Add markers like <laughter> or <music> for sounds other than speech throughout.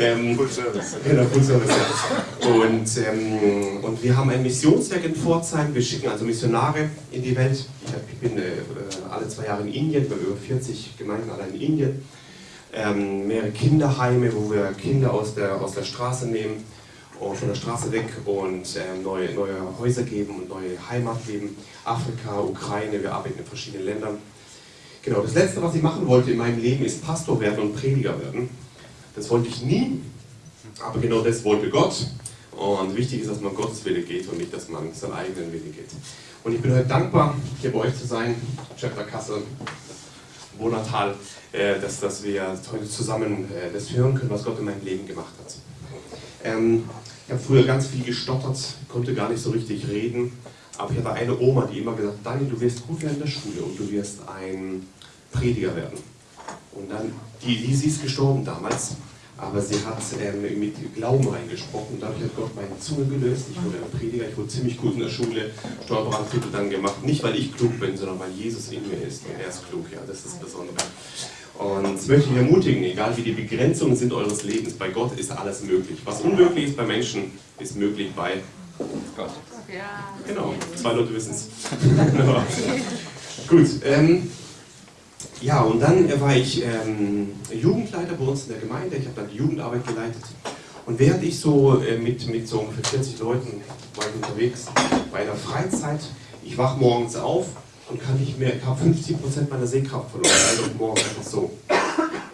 ähm. Genau, ähm, und wir haben ein Missionswerk in Pforzheim. Wir schicken also Missionare in die Welt. Ich, bin äh, alle zwei Jahre in Indien, wir haben über 40 Gemeinden allein in Indien. Ähm, mehrere Kinderheime, wo wir Kinder aus der, aus der Straße nehmen und von der Straße weg und ähm, neue, neue Häuser geben und neue Heimat geben. Afrika, Ukraine, wir arbeiten in verschiedenen Ländern. Genau, das letzte, was ich machen wollte in meinem Leben, ist Pastor werden und Prediger werden. Das wollte ich nie, aber genau das wollte Gott. Und wichtig ist, dass man Gottes Wille geht und nicht, dass man seinen eigenen Wille geht. Und ich bin heute dankbar, hier bei euch zu sein, Chapter Kassel, Wohnatal, äh, dass, dass wir heute zusammen äh, das hören können, was Gott in meinem Leben gemacht hat. Ähm, ich habe früher ganz viel gestottert, konnte gar nicht so richtig reden, aber ich hatte eine Oma, die immer gesagt hat, Daniel, du wirst gut werden in der Schule und du wirst ein Prediger werden. Und dann, die, sie ist gestorben damals, aber sie hat ähm, mit Glauben reingesprochen dadurch hat Gott meine Zunge gelöst. Ich wurde ein Prediger, ich wurde ziemlich gut in der Schule, Steuerberatungstitel dann gemacht. Nicht, weil ich klug bin, sondern weil Jesus in mir ist und er ist klug, ja, das ist das Besondere. Und das möchte ich ermutigen, egal wie die Begrenzungen sind eures Lebens, bei Gott ist alles möglich. Was unmöglich ist bei Menschen, ist möglich bei Gott. Genau, zwei Leute wissen es. <laughs> Gut, ähm, ja, und dann war ich ähm, Jugendleiter bei uns in der Gemeinde. Ich habe dann die Jugendarbeit geleitet. Und während ich so äh, mit, mit so ungefähr 40 Leuten war ich unterwegs bei einer Freizeit, ich wach morgens auf und kann nicht mehr, ich habe 50% meiner Sehkraft verloren, also morgens einfach so.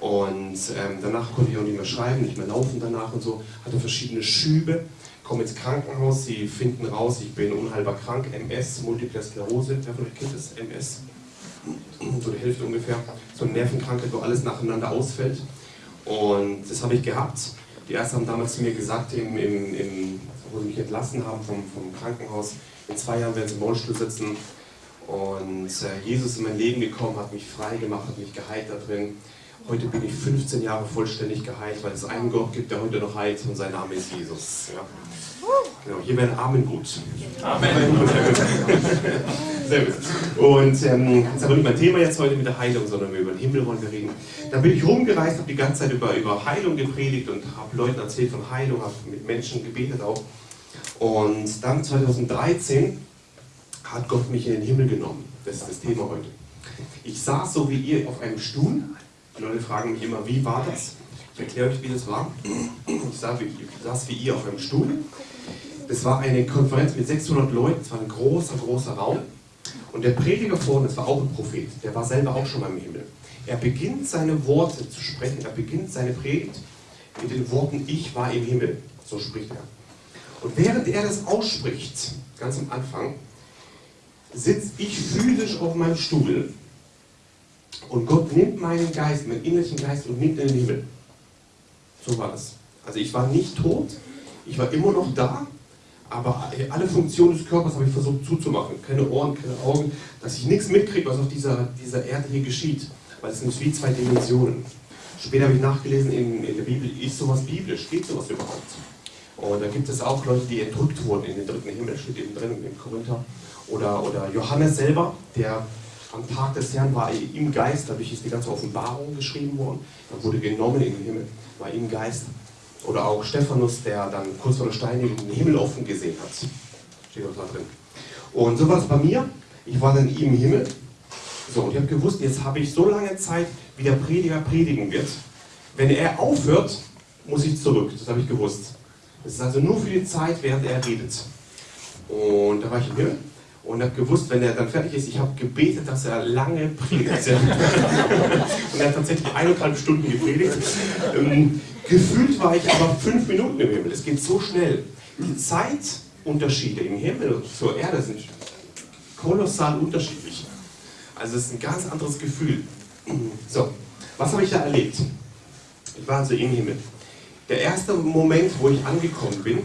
Und ähm, danach konnte ich auch nicht mehr schreiben, nicht mehr laufen danach und so, hatte verschiedene Schübe, komme ins Krankenhaus, sie finden raus, ich bin unheilbar krank, MS, Multiple Sklerose, wer von euch kennt das, MS? So die Hälfte ungefähr, so eine Nervenkrankheit, wo alles nacheinander ausfällt. Und das habe ich gehabt. Die Ärzte haben damals zu mir gesagt, im, im, im, wo sie mich entlassen haben vom, vom Krankenhaus, in zwei Jahren werden sie im Rollstuhl sitzen. Und äh, Jesus in mein Leben gekommen, hat mich frei gemacht, hat mich geheilt da drin. Heute bin ich 15 Jahre vollständig geheilt, weil es einen Gott gibt, der heute noch heilt und sein Name ist Jesus. Ja. Genau, hier wäre ein Amen gut. Amen. Sehr gut. Und ähm, das ist aber nicht mein Thema jetzt heute mit der Heilung, sondern über den Himmel wollen wir reden. Da bin ich rumgereist, habe die ganze Zeit über, über Heilung gepredigt und habe Leuten erzählt von Heilung, habe mit Menschen gebetet auch. Und dann 2013 hat Gott mich in den Himmel genommen. Das ist das Thema heute. Ich saß so wie ihr auf einem Stuhl. Die Leute fragen mich immer, wie war das? Ich erkläre euch, wie das war. Ich saß wie ihr auf einem Stuhl. Das war eine Konferenz mit 600 Leuten, es war ein großer, großer Raum. Und der Prediger vorne, das war auch ein Prophet, der war selber auch schon mal im Himmel. Er beginnt seine Worte zu sprechen, er beginnt seine Predigt mit den Worten, ich war im Himmel. So spricht er. Und während er das ausspricht, ganz am Anfang, sitze ich physisch auf meinem Stuhl und Gott nimmt meinen Geist, meinen innerlichen Geist und nimmt den Himmel. So war das. Also ich war nicht tot, ich war immer noch da, aber alle Funktionen des Körpers habe ich versucht zuzumachen. Keine Ohren, keine Augen, dass ich nichts mitkriege, was auf dieser, dieser Erde hier geschieht. Weil es sind wie zwei Dimensionen. Später habe ich nachgelesen, in, in der Bibel ist sowas biblisch, geht sowas überhaupt? Und da gibt es auch Leute, die entrückt wurden in den dritten Himmel, steht eben drin im Korinther. Oder, oder Johannes selber, der am Tag des Herrn war im Geist, dadurch ist die ganze Offenbarung geschrieben worden. Er wurde genommen in den Himmel, war im Geist. Oder auch Stephanus, der dann kurz vor der Steinigung den Himmel offen gesehen hat. Steht auch da drin. Und so war es bei mir. Ich war dann im Himmel. So, und ich habe gewusst, jetzt habe ich so lange Zeit, wie der Prediger predigen wird. Wenn er aufhört, muss ich zurück. Das habe ich gewusst. Das ist also nur für die Zeit, während er redet. Und da war ich im Himmel und habe gewusst, wenn er dann fertig ist, ich habe gebetet, dass er lange predigt. <laughs> und er hat tatsächlich eineinhalb Stunden gepredigt. Ähm, gefühlt war ich aber fünf Minuten im Himmel. Es geht so schnell. Die Zeitunterschiede im Himmel und zur Erde sind kolossal unterschiedlich. Also es ist ein ganz anderes Gefühl. <clears throat> So, was habe ich da erlebt? Ich war also im Himmel. Der erste Moment, wo ich angekommen bin,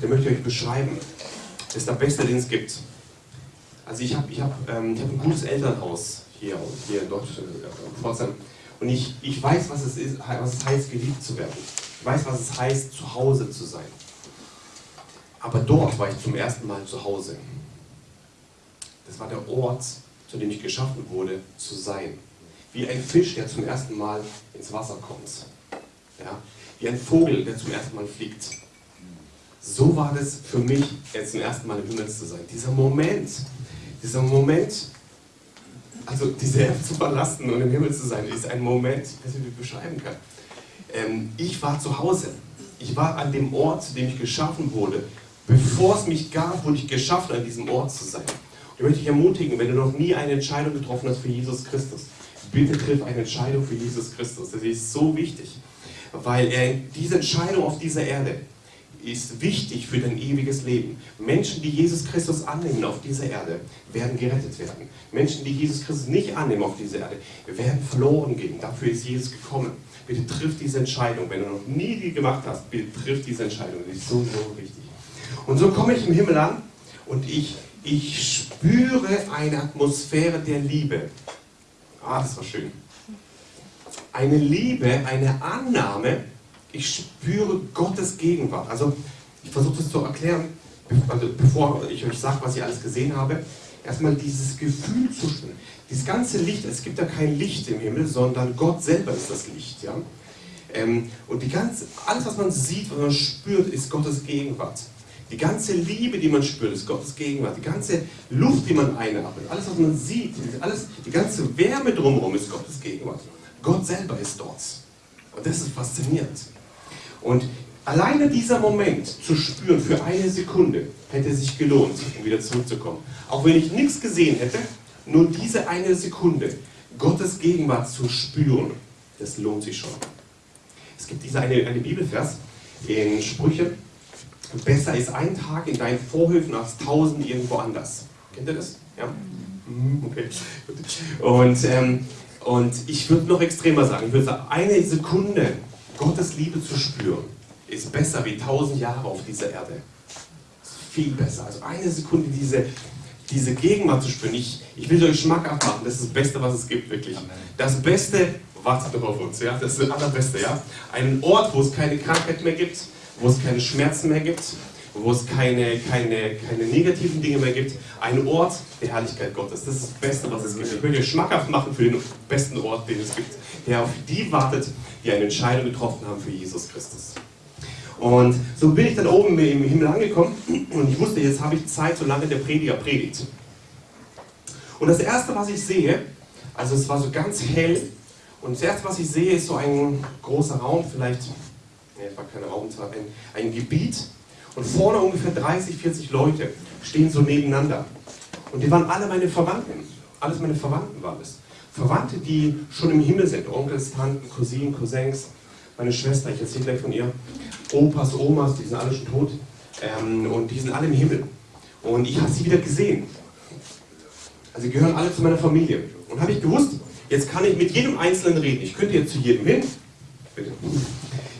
den möchte ich euch beschreiben. Das ist der beste, den es gibt. Also ich habe ich hab, ähm, hab ein gutes Elternhaus hier, hier in Deutschland, in Pforzheim. Und ich, ich weiß, was es, ist, was es heißt, geliebt zu werden. Ich weiß, was es heißt, zu Hause zu sein. Aber dort war ich zum ersten Mal zu Hause. Das war der Ort, zu dem ich geschaffen wurde, zu sein. Wie ein Fisch, der zum ersten Mal ins Wasser kommt. Ja? Wie ein Vogel, der zum ersten Mal fliegt. So war das für mich, jetzt zum ersten Mal im Himmel zu sein. Dieser Moment, dieser Moment, also diese Erde zu verlassen und im Himmel zu sein, ist ein Moment, ich weiß nicht, ich beschreiben kann. Ähm, ich war zu Hause. Ich war an dem Ort, zu dem ich geschaffen wurde. Bevor es mich gab, wurde ich geschaffen, an diesem Ort zu sein. Und ich möchte dich ermutigen, wenn du noch nie eine Entscheidung getroffen hast für Jesus Christus, bitte triff eine Entscheidung für Jesus Christus. Das ist so wichtig, weil er diese Entscheidung auf dieser Erde ist wichtig für dein ewiges Leben. Menschen, die Jesus Christus annehmen auf dieser Erde, werden gerettet werden. Menschen, die Jesus Christus nicht annehmen auf dieser Erde, werden verloren gehen. Dafür ist Jesus gekommen. Bitte triff diese Entscheidung. Wenn du noch nie die gemacht hast, bitte triff diese Entscheidung. Das ist so, so wichtig. Und so komme ich im Himmel an und ich, ich spüre eine Atmosphäre der Liebe. Ah, das war schön. Eine Liebe, eine Annahme, ich spüre Gottes Gegenwart. Also ich versuche das zu erklären, also bevor ich euch sage, was ich alles gesehen habe. Erstmal dieses Gefühl zu spüren. Dieses ganze Licht, es gibt ja kein Licht im Himmel, sondern Gott selber ist das Licht. Ja? Ähm, und die ganze, alles, was man sieht, was man spürt, ist Gottes Gegenwart. Die ganze Liebe, die man spürt, ist Gottes Gegenwart. Die ganze Luft, die man einatmet, alles, was man sieht, alles, die ganze Wärme drumherum ist Gottes Gegenwart. Gott selber ist dort. Und das ist faszinierend. Und alleine dieser Moment zu spüren für eine Sekunde hätte sich gelohnt, um wieder zurückzukommen. Auch wenn ich nichts gesehen hätte, nur diese eine Sekunde Gottes Gegenwart zu spüren, das lohnt sich schon. Es gibt diese eine, eine Bibelvers in Sprüche, besser ist ein Tag in deinen Vorhöfen als tausend irgendwo anders. Kennt ihr das? Ja? Mhm, okay. Und, ähm, und ich würde noch extremer sagen, ich würde sagen, eine Sekunde Gottes Liebe zu spüren, ist besser wie tausend Jahre auf dieser Erde. Viel besser. Also eine Sekunde diese, diese Gegenwart zu spüren. Ich, ich will euch schmackhaft machen, das ist das Beste, was es gibt, wirklich. Das Beste wartet doch auf uns, ja? Das ist das Allerbeste, ja? Einen Ort, wo es keine Krankheit mehr gibt, wo es keine Schmerzen mehr gibt, wo es keine, keine, keine negativen Dinge mehr gibt. Ein Ort der Herrlichkeit Gottes. Das ist das Beste, was es gibt. Ich möchte euch schmackhaft machen für den besten Ort, den es gibt, der auf die wartet, die eine Entscheidung getroffen haben für Jesus Christus. Und so bin ich dann oben im Himmel angekommen und ich wusste, jetzt habe ich Zeit, solange der Prediger predigt. Und das Erste, was ich sehe, also es war so ganz hell, und das Erste, was ich sehe, ist so ein großer Raum, vielleicht, nee, es war keine Raumzahl, ein, ein Gebiet. Und vorne ungefähr 30, 40 Leute stehen so nebeneinander. Und die waren alle meine Verwandten. Alles meine Verwandten waren es. Verwandte, die schon im Himmel sind. Onkels, Tanten, Cousinen, Cousins, meine Schwester, ich erzähle gleich von ihr. Opas, Omas, die sind alle schon tot. Ähm, und die sind alle im Himmel. Und ich habe sie wieder gesehen. Also sie gehören alle zu meiner Familie. Und habe ich gewusst, jetzt kann ich mit jedem Einzelnen reden. Ich könnte jetzt zu jedem hin. Bitte.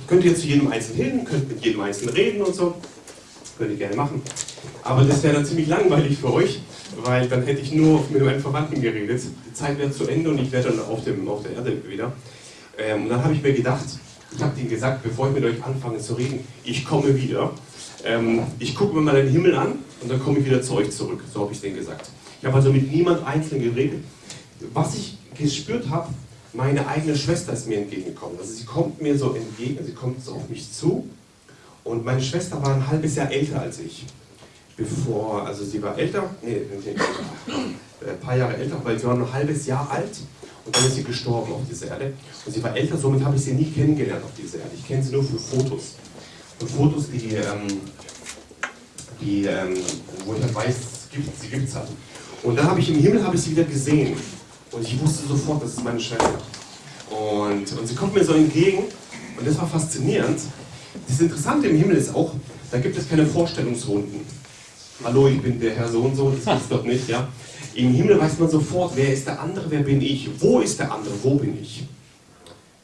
Ich könnte jetzt zu jedem Einzelnen hin, könnte mit jedem Einzelnen reden und so. Könnte ich gerne machen. Aber das wäre dann ziemlich langweilig für euch weil dann hätte ich nur mit meinen Verwandten geredet. Die Zeit wäre zu Ende und ich wäre dann auf, dem, auf der Erde wieder. Ähm, und dann habe ich mir gedacht, ich habe denen gesagt, bevor ich mit euch anfange zu reden, ich komme wieder. Ähm, ich gucke mir mal den Himmel an und dann komme ich wieder zu euch zurück. So habe ich denen gesagt. Ich habe also mit niemand einzeln geredet. Was ich gespürt habe, meine eigene Schwester ist mir entgegengekommen. Also sie kommt mir so entgegen, sie kommt so auf mich zu. Und meine Schwester war ein halbes Jahr älter als ich bevor, also sie war älter, nee, ein paar Jahre älter, weil sie war nur ein halbes Jahr alt und dann ist sie gestorben auf dieser Erde. Und sie war älter, somit habe ich sie nie kennengelernt auf dieser Erde. Ich kenne sie nur für Fotos. Und Fotos, die, ähm, die ähm, wo ich halt weiß, gibt, sie gibt es halt. Und dann habe ich im Himmel habe ich sie wieder gesehen. Und ich wusste sofort, das ist meine Schwester. Und, und sie kommt mir so entgegen und das war faszinierend. Das Interessante im Himmel ist auch, da gibt es keine Vorstellungsrunden hallo, ich bin der Herr so und so, das ist doch nicht, ja. Im Himmel weiß man sofort, wer ist der andere, wer bin ich, wo ist der andere, wo bin ich.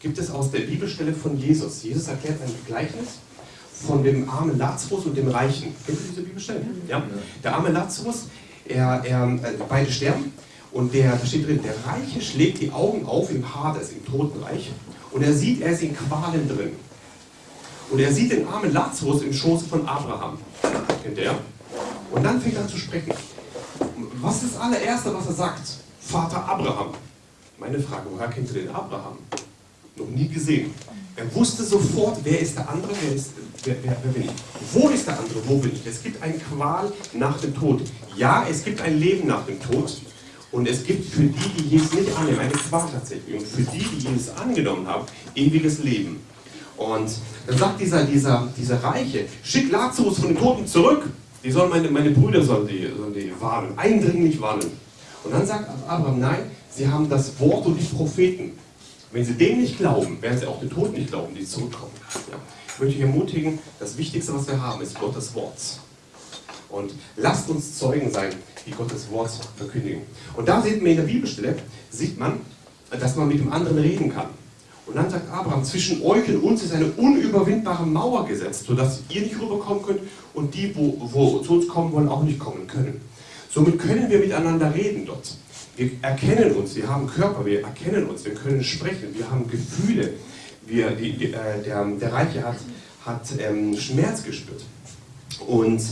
Gibt es aus der Bibelstelle von Jesus. Jesus erklärt ein Gleichnis von dem armen Lazarus und dem Reichen. Kennt ihr diese Bibelstelle? Ja. Der arme Lazarus, er, er, äh, beide sterben und der, da steht drin, der Reiche schlägt die Augen auf im Hades, im Totenreich und er sieht, er ist in Qualen drin. Und er sieht den armen Lazarus im Schoße von Abraham. Kennt ihr? Und dann fängt er an zu sprechen. Was ist das allererste, was er sagt? Vater Abraham. Meine Frage, woher kennt ihr den Abraham? Noch nie gesehen. Er wusste sofort, wer ist der andere, wer, ist, wer, wer, wer bin ich. Wo ist der andere, wo bin ich. Es gibt eine Qual nach dem Tod. Ja, es gibt ein Leben nach dem Tod. Und es gibt für die, die Jesus nicht annehmen, eine Qual tatsächlich. Und für die, die Jesus angenommen haben, ewiges Leben. Und dann sagt dieser, dieser, dieser Reiche, schick Lazarus von den Toten zurück. Die sollen meine, meine Brüder sollen die, sollen die warnen, eindringlich warnen. Und dann sagt Abraham, nein, sie haben das Wort und die Propheten. Wenn sie dem nicht glauben, werden sie auch den Toten nicht glauben, die zurückkommen. Ja. Ich möchte euch ermutigen, das Wichtigste, was wir haben, ist Gottes Wort. Und lasst uns Zeugen sein, die Gottes Wort verkündigen. Und da sieht man in der Bibelstelle, sieht man, dass man mit dem anderen reden kann. Und dann sagt Abraham, zwischen euch und uns ist eine unüberwindbare Mauer gesetzt, sodass ihr nicht rüberkommen könnt und die, wo, wo zu uns kommen wollen, auch nicht kommen können. Somit können wir miteinander reden dort. Wir erkennen uns, wir haben Körper, wir erkennen uns, wir können sprechen, wir haben Gefühle. Wir, die, die, äh, der, der Reiche hat, hat ähm, Schmerz gespürt. Und,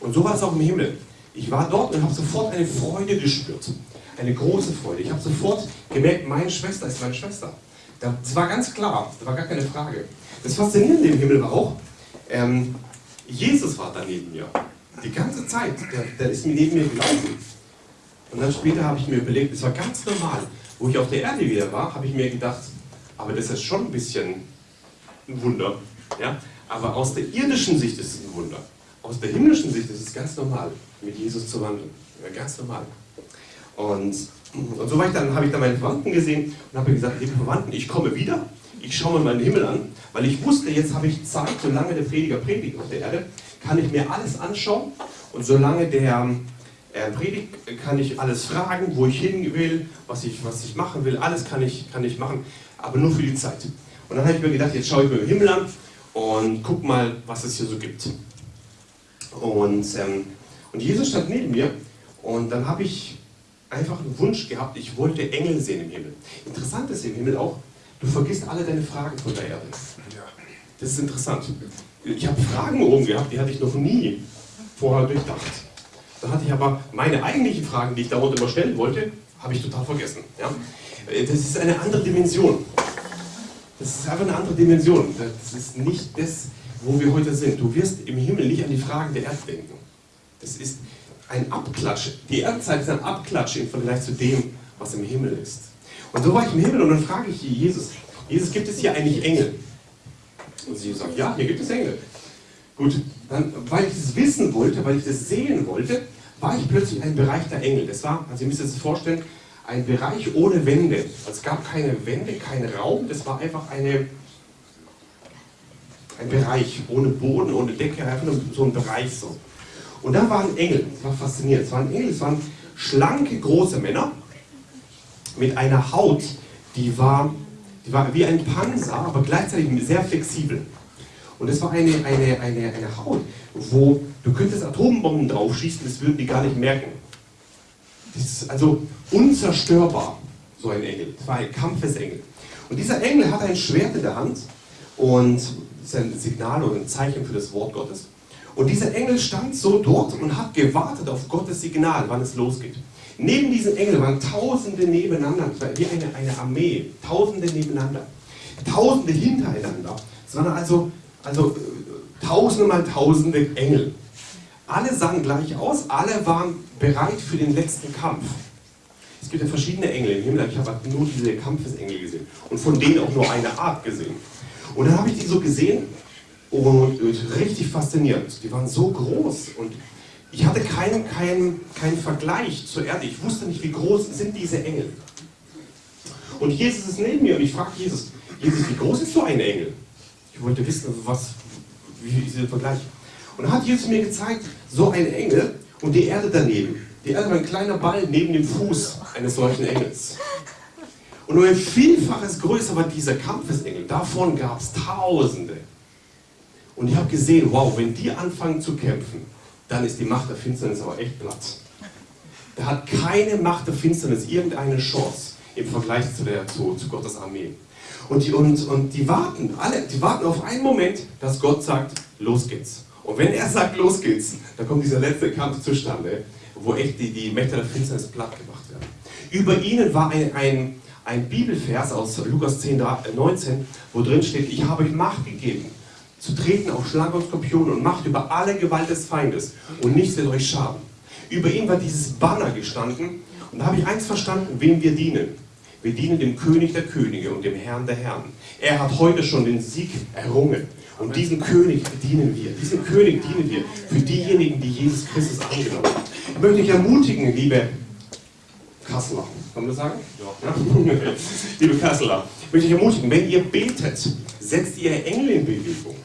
und so war es auch im Himmel. Ich war dort und habe sofort eine Freude gespürt. Eine große Freude. Ich habe sofort gemerkt, meine Schwester ist meine Schwester. Das war ganz klar, das war gar keine Frage. Das Faszinierende im Himmel war auch, ähm, Jesus war da neben mir. Die ganze Zeit, der, der ist neben mir gelaufen. Und dann später habe ich mir überlegt, es war ganz normal. Wo ich auf der Erde wieder war, habe ich mir gedacht, aber das ist schon ein bisschen ein Wunder. Ja? Aber aus der irdischen Sicht ist es ein Wunder. Aus der himmlischen Sicht ist es ganz normal, mit Jesus zu wandeln. Ja, ganz normal. Und, und so dann, habe ich dann meine Verwandten gesehen und habe gesagt, liebe Verwandten, ich komme wieder, ich schaue mir meinen Himmel an, weil ich wusste, jetzt habe ich Zeit, solange der Prediger predigt auf der Erde, kann ich mir alles anschauen und solange der äh, predigt, kann ich alles fragen, wo ich hin will, was ich, was ich machen will, alles kann ich, kann ich machen, aber nur für die Zeit. Und dann habe ich mir gedacht, jetzt schaue ich mir den Himmel an und guck mal, was es hier so gibt. Und, ähm, und Jesus stand neben mir und dann habe ich einfach einen Wunsch gehabt, ich wollte Engel sehen im Himmel. Interessant ist im Himmel auch, du vergisst alle deine Fragen von der Erde. Das ist interessant. Ich habe Fragen oben gehabt, die hatte ich noch nie vorher durchdacht. Da hatte ich aber meine eigentlichen Fragen, die ich dort immer stellen wollte, habe ich total vergessen. Ja? Das ist eine andere Dimension. Das ist einfach eine andere Dimension. Das ist nicht das, wo wir heute sind. Du wirst im Himmel nicht an die Fragen der Erde denken. Das ist ein Abklatsch. Die Erdzeit ist ein Abklatsch im Vergleich zu dem, was im Himmel ist. Und so war ich im Himmel und dann frage ich Jesus, Jesus, gibt es hier eigentlich Engel? Und sie sagt, ja, hier gibt es Engel. Gut, dann, weil ich das wissen wollte, weil ich das sehen wollte, war ich plötzlich ein Bereich der Engel. Das war, also ihr müsst euch das vorstellen, ein Bereich ohne Wände. Also es gab keine Wände, keinen Raum, das war einfach eine, ein Bereich ohne Boden, ohne Decke, einfach nur so ein Bereich so. Und da waren Engel, das war faszinierend. Es waren Engel, es waren schlanke, große Männer mit einer Haut, die war, die war wie ein Panzer, aber gleichzeitig sehr flexibel. Und es war eine, eine, eine, eine Haut, wo du könntest Atombomben draufschießen, das würden die gar nicht merken. Das ist also unzerstörbar, so ein Engel. Das war ein Kampfesengel. Und dieser Engel hat ein Schwert in der Hand und das ist ein Signal oder ein Zeichen für das Wort Gottes. Und dieser Engel stand so dort und hat gewartet auf Gottes Signal, wann es losgeht. Neben diesen Engeln waren Tausende nebeneinander, wie eine, eine Armee, Tausende nebeneinander, Tausende hintereinander. Es waren also, also äh, Tausende mal Tausende Engel. Alle sahen gleich aus, alle waren bereit für den letzten Kampf. Es gibt ja verschiedene Engel im Himmel, ich habe nur diese Kampfesengel gesehen und von denen auch nur eine Art gesehen. Und dann habe ich die so gesehen und richtig faszinierend. Die waren so groß und ich hatte keinen, keinen, keinen Vergleich zur Erde. Ich wusste nicht, wie groß sind diese Engel. Und Jesus ist neben mir und ich frage Jesus, Jesus, wie groß ist so ein Engel? Ich wollte wissen, was, wie ist der Vergleich? Und dann hat Jesus mir gezeigt, so ein Engel und die Erde daneben. Die Erde war ein kleiner Ball neben dem Fuß eines solchen Engels. Und nur ein Vielfaches größer war dieser Kampfesengel. Davon gab es Tausende. Und ich habe gesehen, wow, wenn die anfangen zu kämpfen, dann ist die Macht der Finsternis aber echt platt. Da hat keine Macht der Finsternis irgendeine Chance im Vergleich zu, der, zu, zu Gottes Armee. Und die, und, und die warten, alle, die warten auf einen Moment, dass Gott sagt, los geht's. Und wenn er sagt, los geht's, dann kommt dieser letzte Kampf zustande, wo echt die, die Mächte der Finsternis platt gemacht werden. Über ihnen war ein, ein, ein Bibelvers aus Lukas 10, 19, äh, wo drin steht, ich habe euch Macht gegeben, zu treten auf Schlangen und Skorpione und Macht über alle Gewalt des Feindes und nichts wird euch schaden. Über ihm war dieses Banner gestanden und da habe ich eins verstanden, wem wir dienen. Wir dienen dem König der Könige und dem Herrn der Herren. Er hat heute schon den Sieg errungen. Und diesen König dienen wir. Diesen König dienen wir für diejenigen, die Jesus Christus angenommen haben. Ich möchte dich ermutigen, liebe Kasseler. Kann man das sagen? Ja. <laughs> liebe Kasseler, ich möchte dich ermutigen, wenn ihr betet, setzt ihr Engel in Bewegung.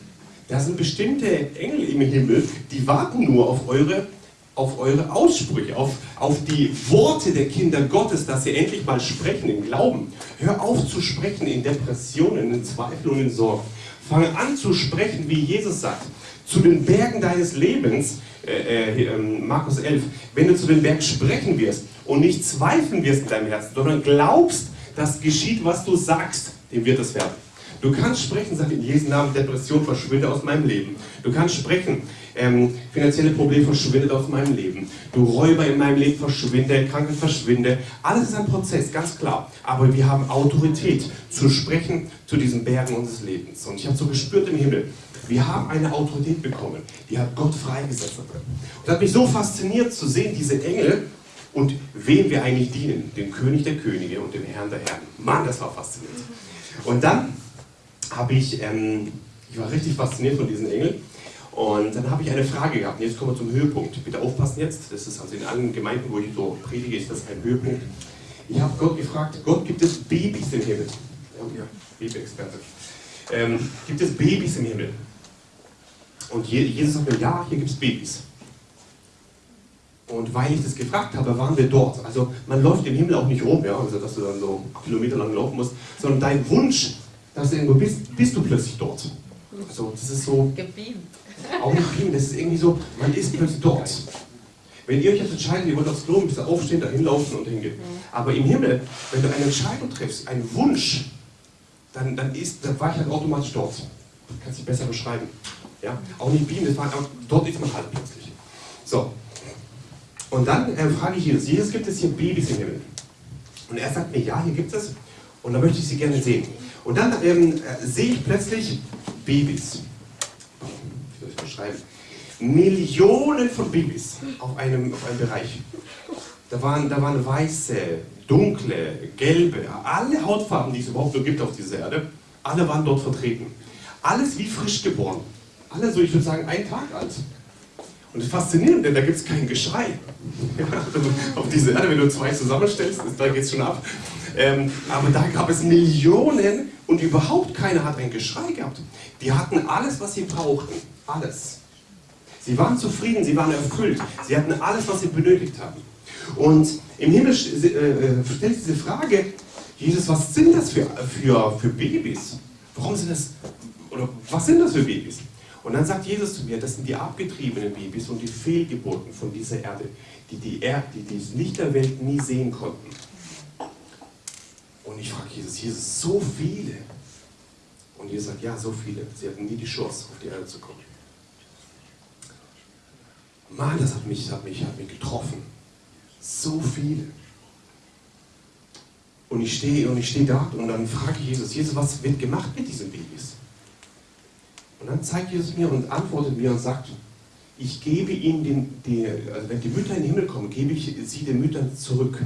Da sind bestimmte Engel im Himmel, die warten nur auf eure auf eure Aussprüche, auf, auf die Worte der Kinder Gottes, dass sie endlich mal sprechen im Glauben. Hör auf zu sprechen in Depressionen, in Zweifel und in Sorgen. Fange an zu sprechen, wie Jesus sagt, zu den Bergen deines Lebens, äh, äh, ähm, Markus 11, wenn du zu den Bergen sprechen wirst und nicht zweifeln wirst in deinem Herzen, sondern glaubst, dass geschieht, was du sagst, dem wird es werden. Du kannst sprechen, sag in Jesu Namen, Depression verschwinde aus meinem Leben. Du kannst sprechen, ähm, finanzielle Probleme verschwindet aus meinem Leben. Du Räuber in meinem Leben verschwinde, Krankheit verschwinde. Alles ist ein Prozess, ganz klar. Aber wir haben Autorität zu sprechen zu diesen Bergen unseres Lebens. Und ich habe so gespürt im Himmel, wir haben eine Autorität bekommen, die hat Gott freigesetzt. Und das hat mich so fasziniert zu sehen, diese Engel und wem wir eigentlich dienen, dem König der Könige und dem Herrn der Herren. Mann, das war faszinierend. Und dann habe ich, ähm, ich war richtig fasziniert von diesen Engeln. Und dann habe ich eine Frage gehabt. Jetzt kommen wir zum Höhepunkt. Bitte aufpassen jetzt. Das ist also in allen Gemeinden, wo ich so predige, ist das ein Höhepunkt. Ich habe Gott gefragt, Gott, gibt es Babys im Himmel? Ja, Baby-Experte. Ähm, gibt es Babys im Himmel? Und Jesus sagt mir, ja, hier gibt es Babys. Und weil ich das gefragt habe, waren wir dort. Also man läuft im Himmel auch nicht rum, ja, also dass du dann so Kilometer lang laufen musst, sondern dein Wunsch, dass du irgendwo bist, bist du plötzlich dort. Also das ist so... Gebeamt. Auch nicht beamen, das ist irgendwie so, man ist plötzlich dort. Wenn ihr euch jetzt entscheidet, ihr wollt aufs Klo, müsst ihr aufstehen, da hinlaufen und hingehen. Aber im Himmel, wenn du eine Entscheidung triffst, einen Wunsch, dann, dann, ist, dann war ich halt automatisch dort. Du kannst dich besser beschreiben. Ja? Auch nicht beamen, das war, dort ist man halt plötzlich. So. Und dann äh, frage ich Jesus, Jesus, gibt es hier Babys im Himmel? Und er sagt mir, ja, hier gibt es. Und da möchte ich sie gerne sehen. Und dann ähm, äh, sehe ich plötzlich Babys. Wie soll ich beschreiben? Millionen von Babys auf einem, auf einem Bereich. Da waren, da waren weiße, dunkle, gelbe, alle Hautfarben, die es überhaupt nur gibt auf dieser Erde, alle waren dort vertreten. Alles wie frisch geboren. Alle so, ich würde sagen, ein Tag alt. Und das ist faszinierend, denn da gibt es kein Geschrei. <laughs> auf dieser Erde, wenn du zwei zusammenstellst, da geht es schon ab. Ähm, aber da gab es Millionen und überhaupt keiner hat ein Geschrei gehabt. Die hatten alles, was sie brauchten. Alles. Sie waren zufrieden, sie waren erfüllt. Sie hatten alles, was sie benötigt haben. Und im Himmel äh, äh stellt diese Frage, Jesus, was sind das für, für, für Babys? Warum sind das, oder was sind das für Babys? Und dann sagt Jesus zu mir, das sind die abgetriebenen Babys und die Fehlgeburten von dieser Erde, die die, er die, die Licht der Welt nie sehen konnten. Und ich frage Jesus, Jesus, so viele. Und Jesus sagt, ja, so viele. Sie hatten nie die Chance, auf die Erde zu kommen. Mann, das hat mich, hat mich, hat mich getroffen. So viele. Und ich stehe und ich stehe da und dann frage ich Jesus, Jesus, was wird gemacht mit diesen Babys? Und dann zeigt Jesus mir und antwortet mir und sagt, ich gebe ihnen, den, die, also wenn die Mütter in den Himmel kommen, gebe ich sie den Müttern zurück.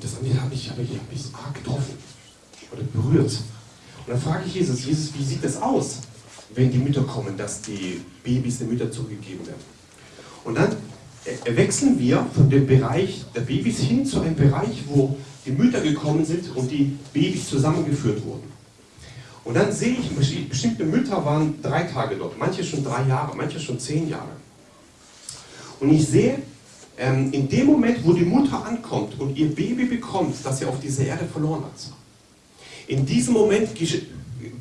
Und das hat mich, hab ich, hab ich, hab ich arg getroffen oder berührt. Und dann frage ich Jesus, Jesus, wie sieht das aus, wenn die Mütter kommen, dass die Babys den Müttern zurückgegeben werden? Und dann wechseln wir von dem Bereich der Babys hin zu einem Bereich, wo die Mütter gekommen sind und die Babys zusammengeführt wurden. Und dann sehe ich, bestimmte Mütter waren drei Tage dort, manche schon drei Jahre, manche schon zehn Jahre. Und ich sehe, ähm, in dem Moment, wo die Mutter ankommt und ihr Baby bekommt, das sie auf dieser Erde verloren hat, in diesem Moment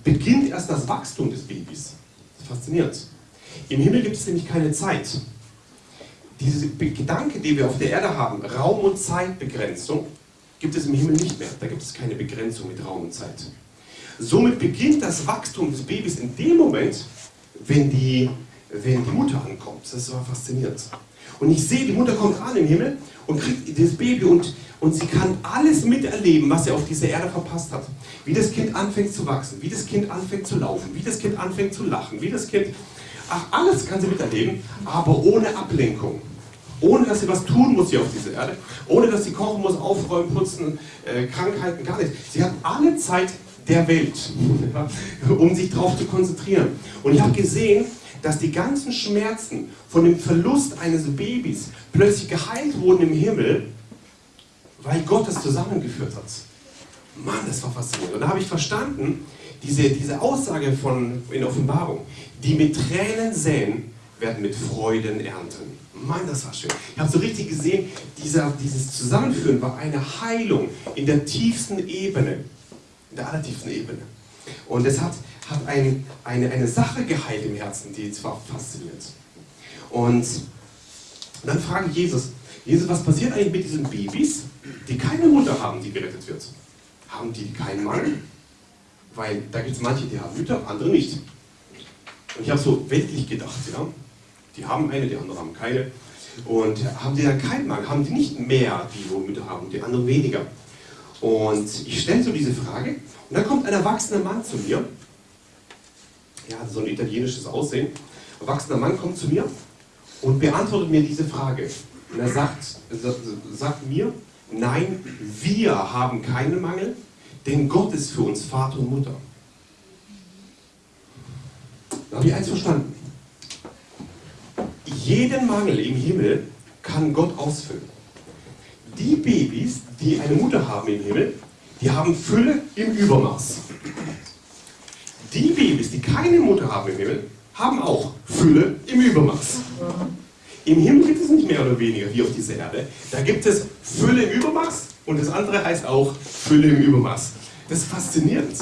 beginnt erst das Wachstum des Babys. Das ist faszinierend. Im Himmel gibt es nämlich keine Zeit. Diese Gedanke, die wir auf der Erde haben, Raum- und Zeitbegrenzung, gibt es im Himmel nicht mehr. Da gibt es keine Begrenzung mit Raum und Zeit. Somit beginnt das Wachstum des Babys in dem Moment, wenn die, wenn die Mutter ankommt. Das war faszinierend. Und ich sehe, die Mutter kommt an im Himmel und kriegt das Baby und, und sie kann alles miterleben, was sie auf dieser Erde verpasst hat. Wie das Kind anfängt zu wachsen, wie das Kind anfängt zu laufen, wie das Kind anfängt zu lachen, wie das Kind... Ach, alles kann sie miterleben, aber ohne Ablenkung. Ohne dass sie was tun muss hier auf dieser Erde. Ohne dass sie kochen muss, aufräumen, putzen, äh, Krankheiten, gar nichts. Sie hat alle Zeit der Welt, <laughs> um sich darauf zu konzentrieren. Und ich habe gesehen, dass die ganzen Schmerzen von dem Verlust eines Babys plötzlich geheilt wurden im Himmel, weil Gott es zusammengeführt hat. Mann, das war faszinierend. Und da habe ich verstanden, diese, diese Aussage von, in Offenbarung, die mit Tränen säen, werden mit Freuden ernten. Mann, das war schön. Ich habe so richtig gesehen, dieser, dieses Zusammenführen war eine Heilung in der tiefsten Ebene, in der allertiefsten Ebene. Und es hat, hat ein, eine, eine Sache geheilt im Herzen, die zwar fasziniert. Und dann frage ich Jesus, Jesus, was passiert eigentlich mit diesen Babys, die keine Mutter haben, die gerettet wird? Haben die keinen Mangel? Weil da gibt es manche, die haben Mütter, andere nicht. Und ich habe so weltlich gedacht, ja. Die haben eine, die anderen haben keine. Und haben die dann keinen Mangel? Haben die nicht mehr, die wo Mütter haben, die anderen weniger? Und ich stelle so diese Frage und dann kommt ein erwachsener Mann zu mir. Hat so ein italienisches Aussehen. Ein erwachsener Mann kommt zu mir und beantwortet mir diese Frage. Und er sagt, sagt mir, nein, wir haben keinen Mangel, denn Gott ist für uns Vater und Mutter. Da habe ich eins verstanden. Jeden Mangel im Himmel kann Gott ausfüllen. Die Babys, die eine Mutter haben im Himmel, die haben Fülle im Übermaß. Die Babys, die keine Mutter haben im Himmel, haben auch Fülle im Übermaß. Im Himmel gibt es nicht mehr oder weniger wie auf dieser Erde. Da gibt es Fülle im Übermaß und das andere heißt auch Fülle im Übermaß. Das ist faszinierend.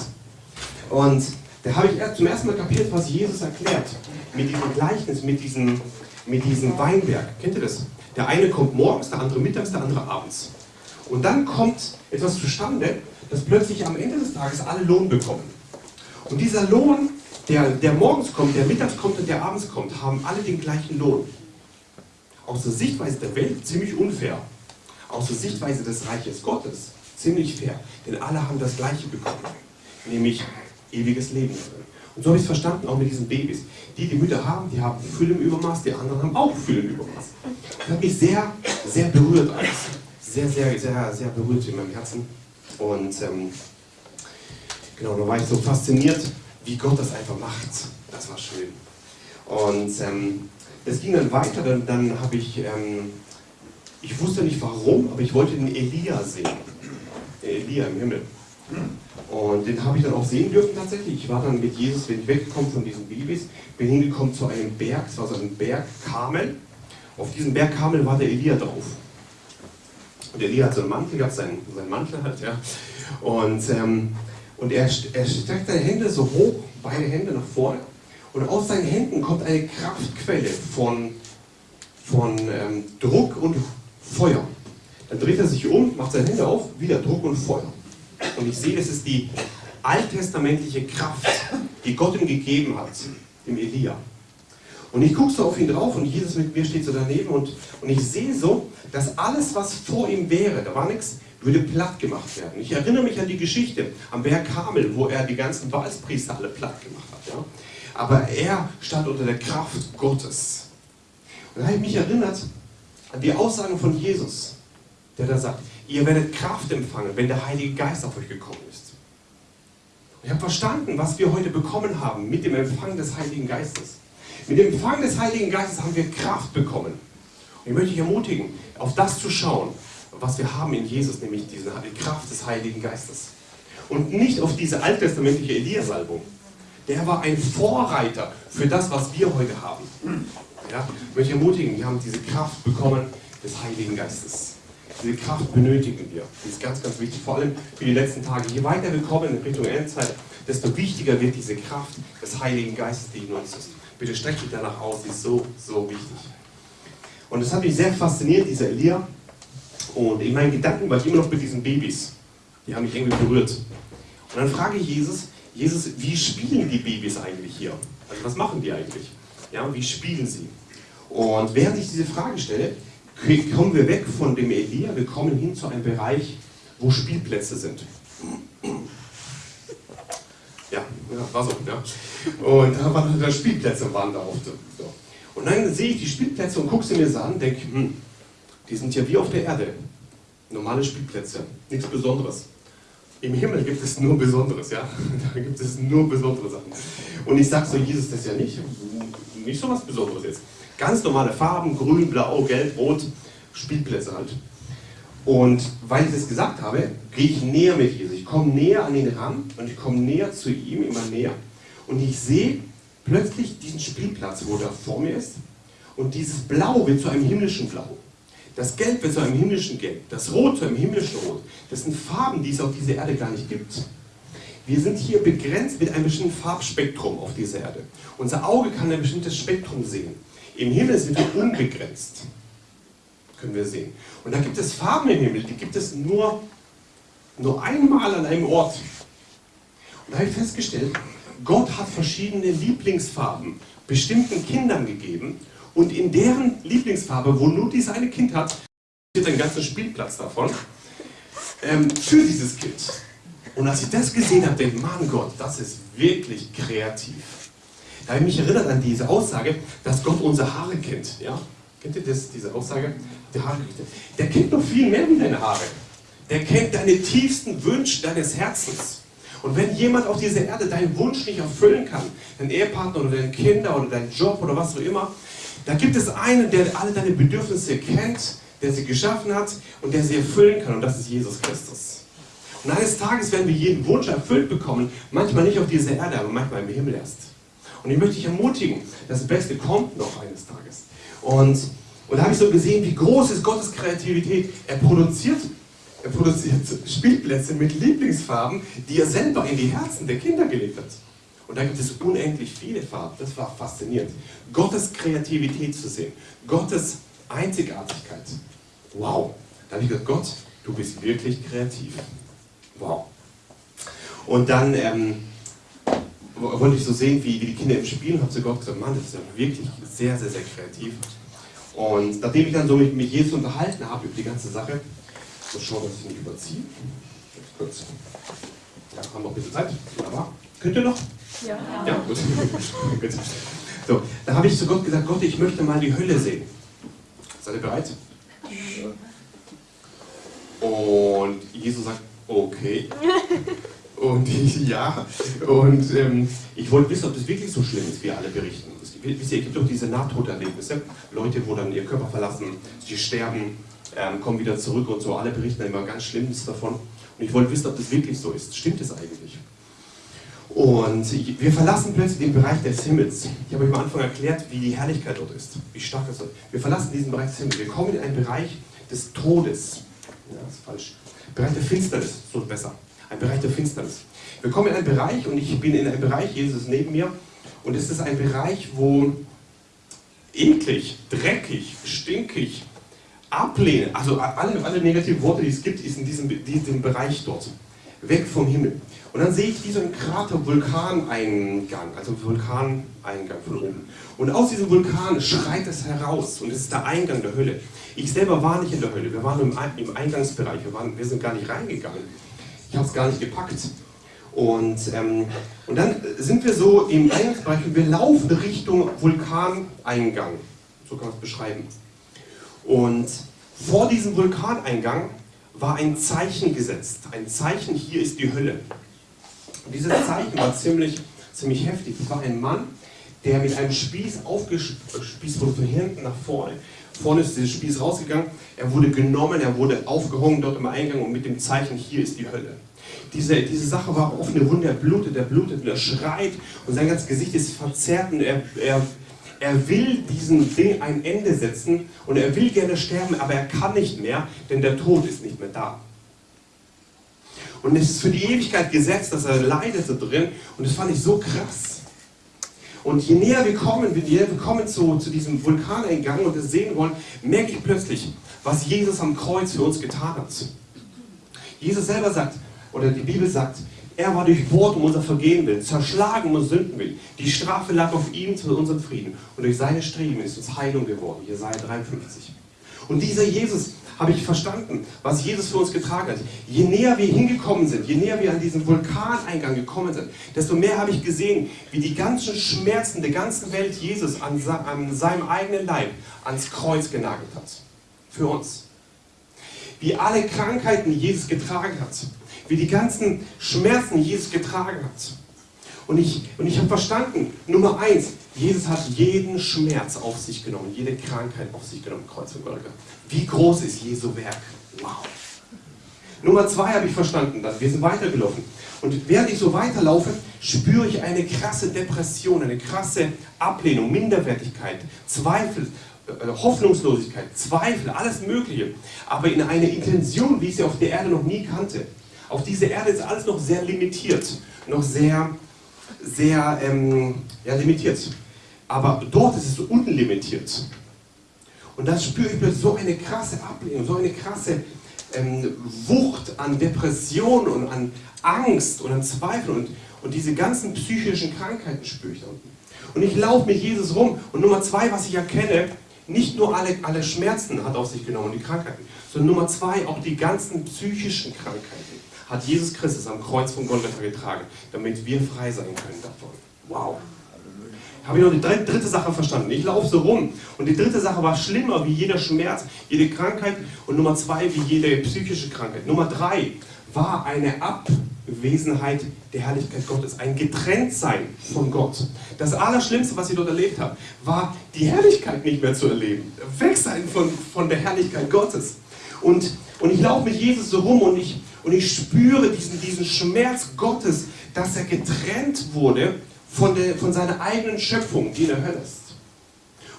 Und da habe ich zum ersten Mal kapiert, was Jesus erklärt. Mit diesem Gleichnis, mit diesem, mit diesem Weinberg. Kennt ihr das? Der eine kommt morgens, der andere mittags, der andere abends. Und dann kommt etwas zustande, dass plötzlich am Ende des Tages alle Lohn bekommen. Und dieser Lohn, der, der morgens kommt, der mittags kommt und der abends kommt, haben alle den gleichen Lohn. Aus der Sichtweise der Welt ziemlich unfair. Aus der Sichtweise des Reiches Gottes ziemlich fair. Denn alle haben das Gleiche bekommen. Nämlich ewiges Leben Und so habe ich es verstanden, auch mit diesen Babys. Die, die Mütter haben, die haben Fülle im Übermaß, die anderen haben auch Fülle im Übermaß. Das hat mich sehr, sehr berührt alles. Sehr, sehr, sehr, sehr berührt in meinem Herzen. Und ähm, genau, da war ich so fasziniert, wie Gott das einfach macht. Das war schön. Und ähm, es ging dann weiter, dann, dann habe ich, ähm, ich wusste nicht warum, aber ich wollte den Elia sehen. Elia im Himmel. Und den habe ich dann auch sehen dürfen tatsächlich. Ich war dann mit Jesus, bin ich weggekommen von diesen Babys, bin hingekommen zu einem Berg, es war so ein Berg Kamel. Auf diesem Berg Kamel war der Elia drauf. Und Elia hat so einen Mantel gehabt, seinen, seinen Mantel halt, ja. Und, ähm, und er, er streckt seine Hände so hoch, beide Hände nach vorne. Und aus seinen Händen kommt eine Kraftquelle von, von ähm, Druck und Feuer. Dann dreht er sich um, macht seine Hände auf, wieder Druck und Feuer. Und ich sehe, das ist die alttestamentliche Kraft, die Gott ihm gegeben hat, dem Elia. Und ich gucke so auf ihn drauf und Jesus mit mir steht so daneben und, und ich sehe so, dass alles, was vor ihm wäre, da war nichts, würde platt gemacht werden. Ich erinnere mich an die Geschichte am Berg Kamel, wo er die ganzen Balspriester alle platt gemacht hat. Ja? Aber er stand unter der Kraft Gottes. Und da habe ich mich erinnert an die Aussagen von Jesus, der da sagt, Ihr werdet Kraft empfangen, wenn der Heilige Geist auf euch gekommen ist. ich habe verstanden, was wir heute bekommen haben mit dem Empfang des Heiligen Geistes. Mit dem Empfang des Heiligen Geistes haben wir Kraft bekommen. Und ich möchte dich ermutigen, auf das zu schauen, was wir haben in Jesus, nämlich diese Kraft des Heiligen Geistes. Und nicht auf diese alttestamentliche Elias-Album. Der war ein Vorreiter für das, was wir heute haben. Ja, ich möchte ermutigen, wir haben diese Kraft bekommen des Heiligen Geistes. Diese Kraft benötigen wir. Die ist ganz, ganz wichtig, vor allem für die letzten Tage. Je weiter wir kommen in Richtung Endzeit, desto wichtiger wird diese Kraft des Heiligen Geistes, die in uns ist. Bitte streckt dich danach aus, die ist so, so wichtig. Und das hat mich sehr fasziniert, dieser Elia. Und in meinen Gedanken war ich immer noch mit diesen Babys. Die haben mich irgendwie berührt. Und dann frage ich Jesus, Jesus, wie spielen die Babys eigentlich hier? Also was machen die eigentlich? Ja, wie spielen sie? Und während ich diese Frage stelle, kommen wir weg von dem Elia, wir kommen hin zu einem Bereich, wo Spielplätze sind. Ja, ja war so, ja. Und da waren da Spielplätze waren da auf so. Und dann sehe ich die Spielplätze und gucke sie mir so an und denke, hm, die sind ja wie auf der Erde. Normale Spielplätze, nichts Besonderes. Im Himmel gibt es nur Besonderes, ja. <laughs> Da gibt es nur besondere Sachen. Und ich sage so, Jesus, das ist ja nicht, nicht so was Besonderes jetzt. Ganz normale Farben, grün, blau, gelb, rot, Spielplätze halt. Und weil ich das gesagt habe, gehe ich näher mit Jesus. Ich komme näher an ihn ran und ich komme näher zu ihm, immer näher. Und ich sehe plötzlich diesen Spielplatz, wo er vor mir ist. Und dieses Blau wird zu einem himmlischen Blau. Das Gelb wird zu einem himmlischen Gelb. Das Rot zu einem himmlischen Rot. Das sind Farben, die es auf dieser Erde gar nicht gibt. Wir sind hier begrenzt mit einem bestimmten Farbspektrum auf dieser Erde. Unser Auge kann ein bestimmtes Spektrum sehen. Im Himmel sind wir unbegrenzt. Können wir sehen. Und da gibt es Farben im Himmel, die gibt es nur, nur einmal an einem Ort. Und da habe ich festgestellt, Gott hat verschiedene Lieblingsfarben bestimmten Kindern gegeben und in deren Lieblingsfarbe, wo nur dieses eine Kind hat, steht ein ganzer Spielplatz davon, ähm, für dieses Kind. Und als ich das gesehen habe, denke ich, Mann Gott, das ist wirklich kreativ. Da habe ich mich erinnert an diese Aussage, dass Gott unsere Haare kennt. Ja? Kennt ihr das, diese Aussage? Die Haare, der kennt noch viel mehr wie deine Haare. Der kennt deine tiefsten Wünsche deines Herzens. Und wenn jemand auf dieser Erde deinen Wunsch nicht erfüllen kann, dein Ehepartner oder deine Kinder oder deinen Job oder was auch immer, da gibt es einen, der alle deine Bedürfnisse kennt, der sie geschaffen hat und der sie erfüllen kann und das ist Jesus Christus. Und eines Tages werden wir jeden Wunsch erfüllt bekommen, manchmal nicht auf dieser Erde, aber manchmal im Himmel erst. Und ich möchte dich ermutigen, das Beste kommt noch eines Tages. Und, und da habe ich so gesehen, wie groß ist Gottes Kreativität. Er produziert er produziert Spielplätze mit Lieblingsfarben, die er selber in die Herzen der Kinder gelegt hat. Und da gibt es unendlich viele Farben. Das war faszinierend. Gottes Kreativität zu sehen. Gottes Einzigartigkeit. Wow. Da habe ich gedacht, Gott, du bist wirklich kreativ. Wow. Und dann ähm, wollte ich so sehen, wie, wie die Kinder im Spielen, habe zu Gott gesagt, Mann, das ist ja wirklich sehr, sehr, sehr kreativ. Und nachdem ich dann so mit, mit Jesus unterhalten habe über die ganze Sache, so schauen, dass ich nicht überziehe. Ganz kurz. Ja, haben noch ein bisschen Zeit. Wunderbar. Könnt ihr noch? Ja. Ja, gut. <laughs> gut. So, da habe ich zu Gott gesagt, Gott, ich möchte mal die Hölle sehen. Seid ihr bereit? Und Jesus sagt, okay. Und ich, <laughs> ja, und ähm, ich wollte wissen, ob das wirklich so schlimm ist, wie alle berichten. Es gibt, wisst ihr, es gibt doch diese Nahtoderlebnisse, Leute, wo dann ihr Körper verlassen, sie sterben, ähm, kommen wieder zurück und so. Alle berichten immer ganz Schlimmes davon. Und ich wollte wissen, ob das wirklich so ist. Stimmt es eigentlich? Und wir verlassen plötzlich den Bereich des Himmels. Ich habe euch am Anfang erklärt, wie die Herrlichkeit dort ist, wie stark es ist. Wir verlassen diesen Bereich des Himmels. Wir kommen in einen Bereich des Todes. Ja, das ist falsch. Bereich der Finsternis, so besser. Ein Bereich der Finsternis. Wir kommen in einen Bereich und ich bin in einem Bereich, Jesus ist neben mir, und es ist ein Bereich, wo eklig, dreckig, stinkig, ablehnen, also alle, alle negativen Worte, die es gibt, ist in diesem, diesem Bereich dort. Weg vom Himmel. Und dann sehe ich wie so ein Krater Vulkaneingang, also Vulkaneingang von oben. Und aus diesem Vulkan schreit es heraus und es ist der Eingang der Hölle. Ich selber war nicht in der Hölle, wir waren im, im Eingangsbereich, wir, waren, wir sind gar nicht reingegangen. Ich habe es gar nicht gepackt. Und, ähm, und dann sind wir so im Eingangsbereich und wir laufen Richtung Vulkaneingang. So kann man es beschreiben. Und vor diesem Vulkaneingang war ein Zeichen gesetzt. Ein Zeichen, hier ist die Hölle. Und dieses Zeichen war ziemlich, ziemlich heftig. Es war ein Mann, der mit einem Spieß aufgespießt wurde von hinten nach vorne. Vorne ist dieser Spieß rausgegangen. Er wurde genommen, er wurde aufgehangen dort im Eingang und mit dem Zeichen, hier ist die Hölle. Diese, diese Sache war offene Wunde, er blutet, er blutet und er schreit und sein ganzes Gesicht ist verzerrt und er, er er will diesem Ding ein Ende setzen und er will gerne sterben, aber er kann nicht mehr, denn der Tod ist nicht mehr da. Und es ist für die Ewigkeit gesetzt, dass er leidet da drin und das fand ich so krass. Und je näher wir kommen, je näher wir kommen zu, zu diesem Vulkaneingang und es sehen wollen, merke ich plötzlich, was Jesus am Kreuz für uns getan hat. Jesus selber sagt, oder die Bibel sagt, Er war durchbohrt um unser Vergehen willen, zerschlagen um unser Sünden willen. Die Strafe lag auf ihm zu unserem Frieden. Und durch seine Streben ist uns Heilung geworden. Jesaja 53. Und dieser Jesus habe ich verstanden, was Jesus für uns getragen hat. Je näher wir hingekommen sind, je näher wir an diesen Vulkaneingang gekommen sind, desto mehr habe ich gesehen, wie die ganzen Schmerzen der ganzen Welt Jesus an, an seinem eigenen Leib ans Kreuz genagelt hat. Für uns. Wie alle Krankheiten Jesus getragen hat wie die ganzen Schmerzen Jesus getragen hat. Und ich, und ich habe verstanden, Nummer eins, Jesus hat jeden Schmerz auf sich genommen, jede Krankheit auf sich genommen, Kreuz und Golgatha. Wie groß ist Jesu Werk? Wow. Nummer zwei habe ich verstanden, dass wir sind weitergelaufen. Und während ich so weiterlaufe, spüre ich eine krasse Depression, eine krasse Ablehnung, Minderwertigkeit, Zweifel, äh, Hoffnungslosigkeit, Zweifel, alles Mögliche. Aber in einer Intention, wie ich sie auf der Erde noch nie kannte. Auf dieser Erde ist alles noch sehr limitiert, noch sehr, sehr ähm, ja, limitiert. Aber dort ist es unlimitiert. Und dann spüre ich plötzlich so eine krasse Ablehnung, so eine krasse ähm, Wucht an Depression und an Angst und an Zweifel und, und diese ganzen psychischen Krankheiten spüre ich da unten. Und ich laufe mit Jesus rum. Und Nummer zwei, was ich erkenne, nicht nur alle, alle Schmerzen hat auf sich genommen, die Krankheiten, sondern Nummer zwei, auch die ganzen psychischen Krankheiten hat Jesus Christus am Kreuz von Golgatha getragen, damit wir frei sein können davon. Wow. Habe ich noch die dritte Sache verstanden. Ich laufe so rum. Und die dritte Sache war schlimmer wie jeder Schmerz, jede Krankheit. Und Nummer zwei wie jede psychische Krankheit. Nummer drei war eine Abwesenheit der Herrlichkeit Gottes. Ein Getrenntsein von Gott. Das Allerschlimmste, was ich dort erlebt habe, war die Herrlichkeit nicht mehr zu erleben. Weg sein von, von der Herrlichkeit Gottes. Und, und ich laufe mit Jesus so rum und ich, und ich spüre diesen, diesen Schmerz Gottes, dass er getrennt wurde von, der, von seiner eigenen Schöpfung, die in der Hölle ist.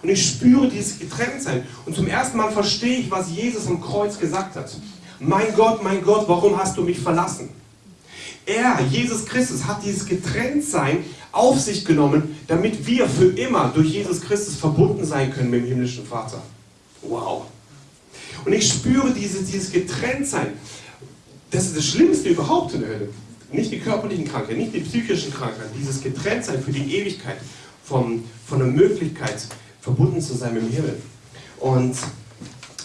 Und ich spüre dieses Getrenntsein. Und zum ersten Mal verstehe ich, was Jesus am Kreuz gesagt hat. Mein Gott, mein Gott, warum hast du mich verlassen? Er, Jesus Christus, hat dieses Getrenntsein auf sich genommen, damit wir für immer durch Jesus Christus verbunden sein können mit dem himmlischen Vater. Wow. Und ich spüre dieses, dieses Getrenntsein. Das ist das Schlimmste überhaupt in der Hölle. Nicht die körperlichen Krankheiten, nicht die psychischen Krankheiten, dieses Getrenntsein für die Ewigkeit vom, von der Möglichkeit, verbunden zu sein mit dem Himmel. Und,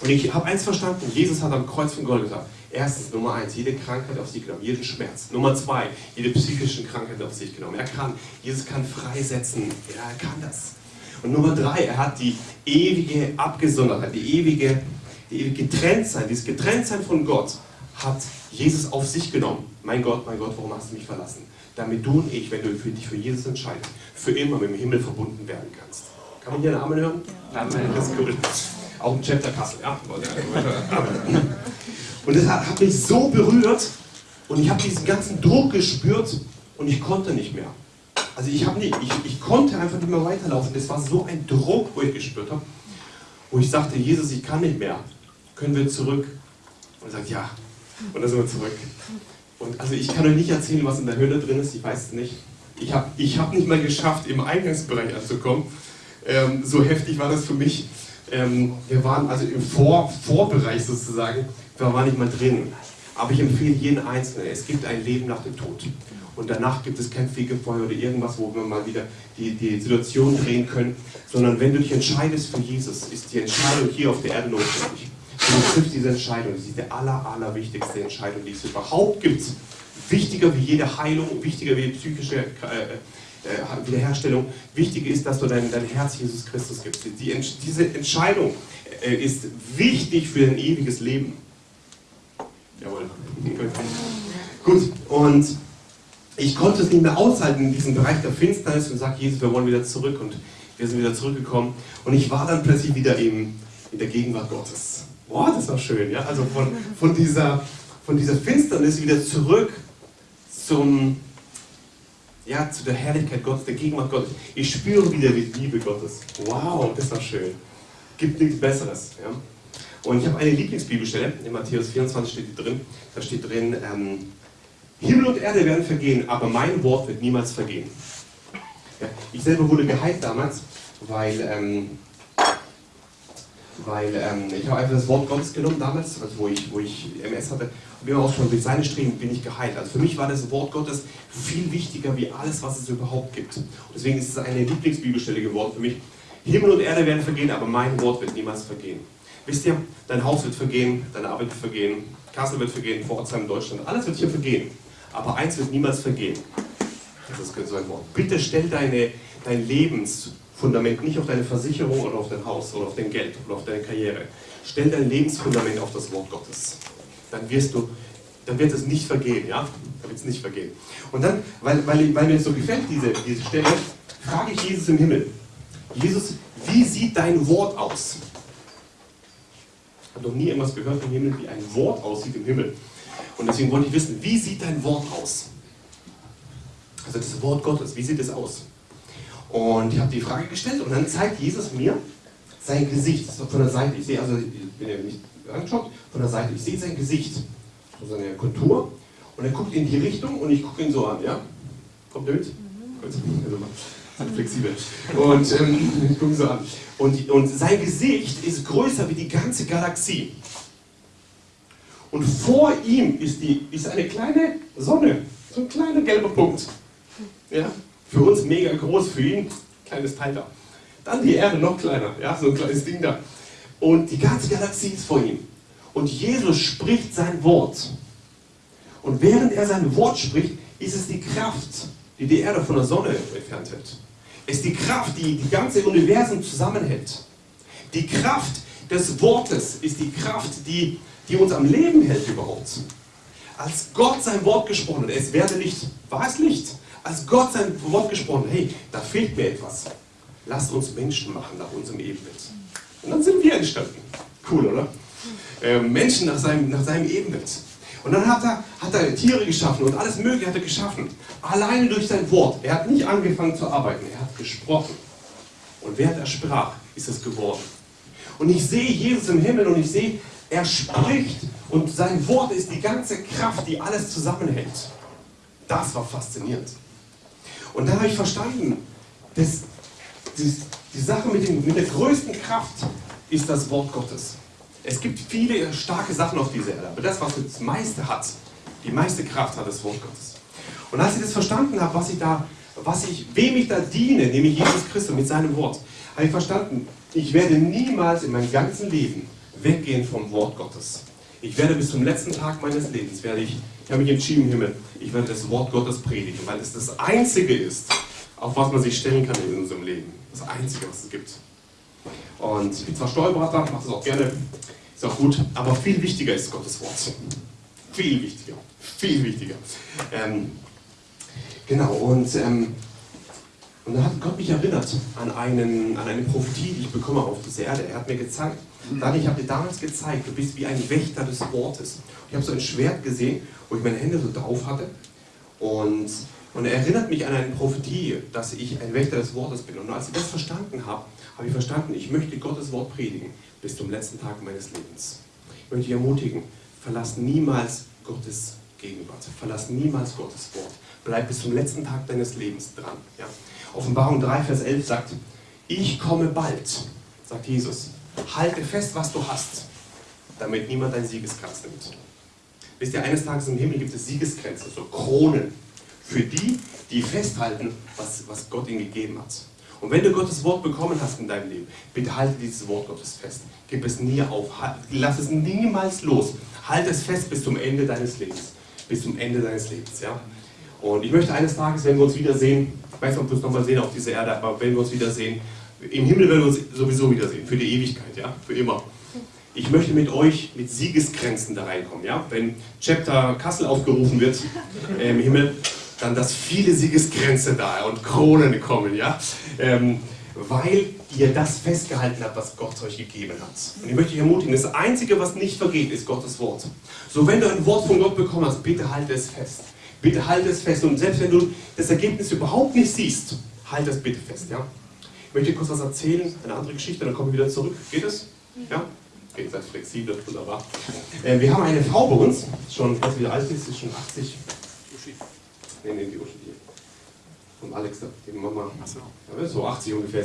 und ich habe eins verstanden, Jesus hat am Kreuz von Golgatha, erstens, Nummer eins, jede Krankheit auf sich genommen, jeden Schmerz. Nummer zwei, jede psychische Krankheit auf sich genommen. Er kann, Jesus kann freisetzen, ja, er kann das. Und Nummer drei, er hat die ewige Abgesondertheit, die ewige, die ewige Getrenntsein, dieses Getrenntsein von Gott hat Jesus auf sich genommen. Mein Gott, mein Gott, warum hast du mich verlassen? Damit du und ich, wenn du dich für Jesus entscheidest, für immer mit dem Himmel verbunden werden kannst. Kann man hier einen Amen hören? Amen. Das ist cool. Auch im Chapter Kassel, ja. Und das hat, hat mich so berührt und ich habe diesen ganzen Druck gespürt und ich konnte nicht mehr. Also ich, nicht, ich, ich konnte einfach nicht mehr weiterlaufen. Das war so ein Druck, wo ich gespürt habe, wo ich sagte, Jesus, ich kann nicht mehr. Können wir zurück? Und er sagt, ja, und dann sind wir zurück. Und also ich kann euch nicht erzählen, was in der Höhle drin ist, ich weiß es nicht. Ich habe ich hab nicht mal geschafft, im Eingangsbereich anzukommen. Ähm, so heftig war das für mich. Ähm, wir waren also im Vor Vorbereich sozusagen, wir waren nicht mal drin. Aber ich empfehle jeden Einzelnen, es gibt ein Leben nach dem Tod. Und danach gibt es kein Fegefeuer oder irgendwas, wo wir mal wieder die, die Situation drehen können. Sondern wenn du dich entscheidest für Jesus, ist die Entscheidung hier auf der Erde notwendig. Du triffst diese Entscheidung. Das ist die aller, allerwichtigste Entscheidung, die es überhaupt gibt. Wichtiger wie jede Heilung, wichtiger wie psychische äh, äh, Wiederherstellung. Wichtig ist, dass du dein, dein Herz Jesus Christus gibst. Die, diese Entscheidung äh, ist wichtig für dein ewiges Leben. Jawohl. Gut, und ich konnte es nicht mehr aushalten in diesem Bereich der Finsternis und sagte, Jesus, wir wollen wieder zurück. Und wir sind wieder zurückgekommen. Und ich war dann plötzlich wieder im, in der Gegenwart Gottes. Boah, das war schön, ja. Also von, von, dieser, von dieser Finsternis wieder zurück zum, ja, zu der Herrlichkeit Gottes, der Gegenwart Gottes. Ich spüre wieder die Liebe Gottes. Wow, das war schön. Gibt nichts Besseres. Ja? Und ich habe eine Lieblingsbibelstelle, in Matthäus 24 steht die drin. Da steht drin, ähm, Himmel und Erde werden vergehen, aber mein Wort wird niemals vergehen. Ja, ich selber wurde geheilt damals, weil ähm, weil ähm, ich habe einfach das Wort Gottes genommen damals, also wo ich, wo ich MS hatte, und mir auch schon mit seinen Streben bin ich geheilt. Also für mich war das Wort Gottes viel wichtiger wie alles, was es überhaupt gibt. Und deswegen ist es eine Lieblingsbibelstelle geworden für mich. Himmel und Erde werden vergehen, aber mein Wort wird niemals vergehen. Wisst ihr, dein Haus wird vergehen, deine Arbeit wird vergehen, Kassel wird vergehen, Pforzheim, Deutschland, alles wird hier vergehen. Aber eins wird niemals vergehen. Das ist so ein Wort. Bitte stell deine, dein Lebensfundament nicht auf deine Versicherung oder auf dein Haus oder auf dein Geld oder auf deine Karriere. Stell dein Lebensfundament auf das Wort Gottes. Dann wirst du, dann wird es nicht vergehen, ja? Dann wird es nicht vergehen. Und dann, weil, weil, weil mir so gefällt, diese, diese Stelle, frage ich Jesus im Himmel. Jesus, wie sieht dein Wort aus? Ich habe noch nie irgendwas gehört im Himmel, wie ein Wort aussieht im Himmel. Und deswegen wollte ich wissen, wie sieht dein Wort aus? Also das Wort Gottes, wie sieht es aus? Und ich habe die Frage gestellt und dann zeigt Jesus mir sein Gesicht von der Seite. Ich sehe also, wenn ihr nicht anschaut, von der Seite, ich sehe sein Gesicht, seine Kontur und er guckt in die Richtung und ich gucke ihn so an, ja? Kommt ihr mit? Mhm. Also, flexibel. Und ähm, ich gucke so an. Und, und sein Gesicht ist größer wie die ganze Galaxie. Und vor ihm ist, die, ist eine kleine Sonne, so ein kleiner gelber Punkt. Ja? Für uns mega groß, für ihn kleines Teil da. Dann die Erde noch kleiner, ja? so ein kleines Ding da. Und die ganze Galaxie ist vor ihm. Und Jesus spricht sein Wort. Und während er sein Wort spricht, ist es die Kraft, die die Erde von der Sonne entfernt hält. Es ist die Kraft, die die ganze Universum zusammenhält. Die Kraft des Wortes ist die Kraft, die, die uns am Leben hält überhaupt. Als Gott sein Wort gesprochen hat, es werde Licht, war es Licht. Als Gott sein Wort gesprochen hat, hey, da fehlt mir etwas. Lasst uns Menschen machen nach unserem Ebenbild. Und dann sind wir entstanden. Cool, oder? Äh, Menschen nach seinem, nach seinem Ebenbild. Und dann hat er, hat er Tiere geschaffen und alles Mögliche hat er geschaffen. Alleine durch sein Wort. Er hat nicht angefangen zu arbeiten, er hat gesprochen. Und während er sprach, ist es geworden. Und ich sehe Jesus im Himmel und ich sehe, er spricht und sein Wort ist die ganze Kraft, die alles zusammenhält. Das war faszinierend. Und dann habe ich verstanden, dass die, die Sache mit, dem, mit der größten Kraft ist das Wort Gottes. Es gibt viele starke Sachen auf dieser Erde, aber das, was das meiste hat, die meiste Kraft hat das Wort Gottes. Und als ich das verstanden habe, was ich da, was ich, wem ich da diene, nämlich Jesus Christus mit seinem Wort, habe ich verstanden, ich werde niemals in meinem ganzen Leben weggehen vom Wort Gottes. Ich werde bis zum letzten Tag meines Lebens, werde ich, ich habe mich entschieden, Himmel, ich werde das Wort Gottes predigen, weil es das Einzige ist, auf was man sich stellen kann in unserem Leben. Das Einzige, was es gibt. Und ich bin zwar Steuerberater, mache das auch gerne, ist auch gut, aber viel wichtiger ist Gottes Wort. Viel wichtiger, viel wichtiger. Ähm, genau, und, ähm, und dann hat Gott mich erinnert an, einen, an eine Prophetie, die ich bekomme auf dieser Erde. Er hat mir gezeigt, dann, ich habe dir damals gezeigt, du bist wie ein Wächter des Wortes. Ich habe so ein Schwert gesehen, wo ich meine Hände so drauf hatte. Und, und er erinnert mich an eine Prophetie, dass ich ein Wächter des Wortes bin. Und als ich das verstanden habe, habe ich verstanden, ich möchte Gottes Wort predigen bis zum letzten Tag meines Lebens. Ich möchte dich ermutigen, verlass niemals Gottes Gegenwart, verlass niemals Gottes Wort. Bleib bis zum letzten Tag deines Lebens dran. Ja? Offenbarung 3, Vers 11 sagt, ich komme bald, sagt Jesus. Halte fest, was du hast, damit niemand dein Siegeskranz nimmt. Wisst ihr, eines Tages im Himmel gibt es Siegeskränze, so Kronen, für die, die festhalten, was, was Gott ihnen gegeben hat. Und wenn du Gottes Wort bekommen hast in deinem Leben, bitte halte dieses Wort Gottes fest. Gib es nie auf. Lass es niemals los. Halte es fest bis zum Ende deines Lebens. Bis zum Ende deines Lebens. Ja? Und ich möchte eines Tages, wenn wir uns wiedersehen, ich weiß nicht, ob wir uns nochmal sehen auf dieser Erde, aber wenn wir uns wiedersehen, im Himmel werden wir uns sowieso wiedersehen, für die Ewigkeit, ja, für immer. Ich möchte mit euch mit Siegesgrenzen da reinkommen, ja. Wenn Chapter Kassel aufgerufen wird äh, im Himmel, dann dass viele Siegesgrenze da und Kronen kommen, ja? Ähm, weil ihr das festgehalten habt, was Gott euch gegeben hat. Und ich möchte euch ermutigen, das Einzige, was nicht vergeht, ist Gottes Wort. So, wenn du ein Wort von Gott bekommen hast, bitte halte es fest. Bitte halte es fest. Und selbst wenn du das Ergebnis überhaupt nicht siehst, halte es bitte fest, ja? Ich möchte kurz was erzählen, eine andere Geschichte, dann kommen wir wieder zurück. Geht es? Ja? Okay, seid flexibel, wunderbar. Äh, wir haben eine Frau bei uns, schon, weiß wie alt ist, ist schon 80. Nee, nee, die Uschi, die. Von Alex, die Mama. Ja, so 80 ungefähr.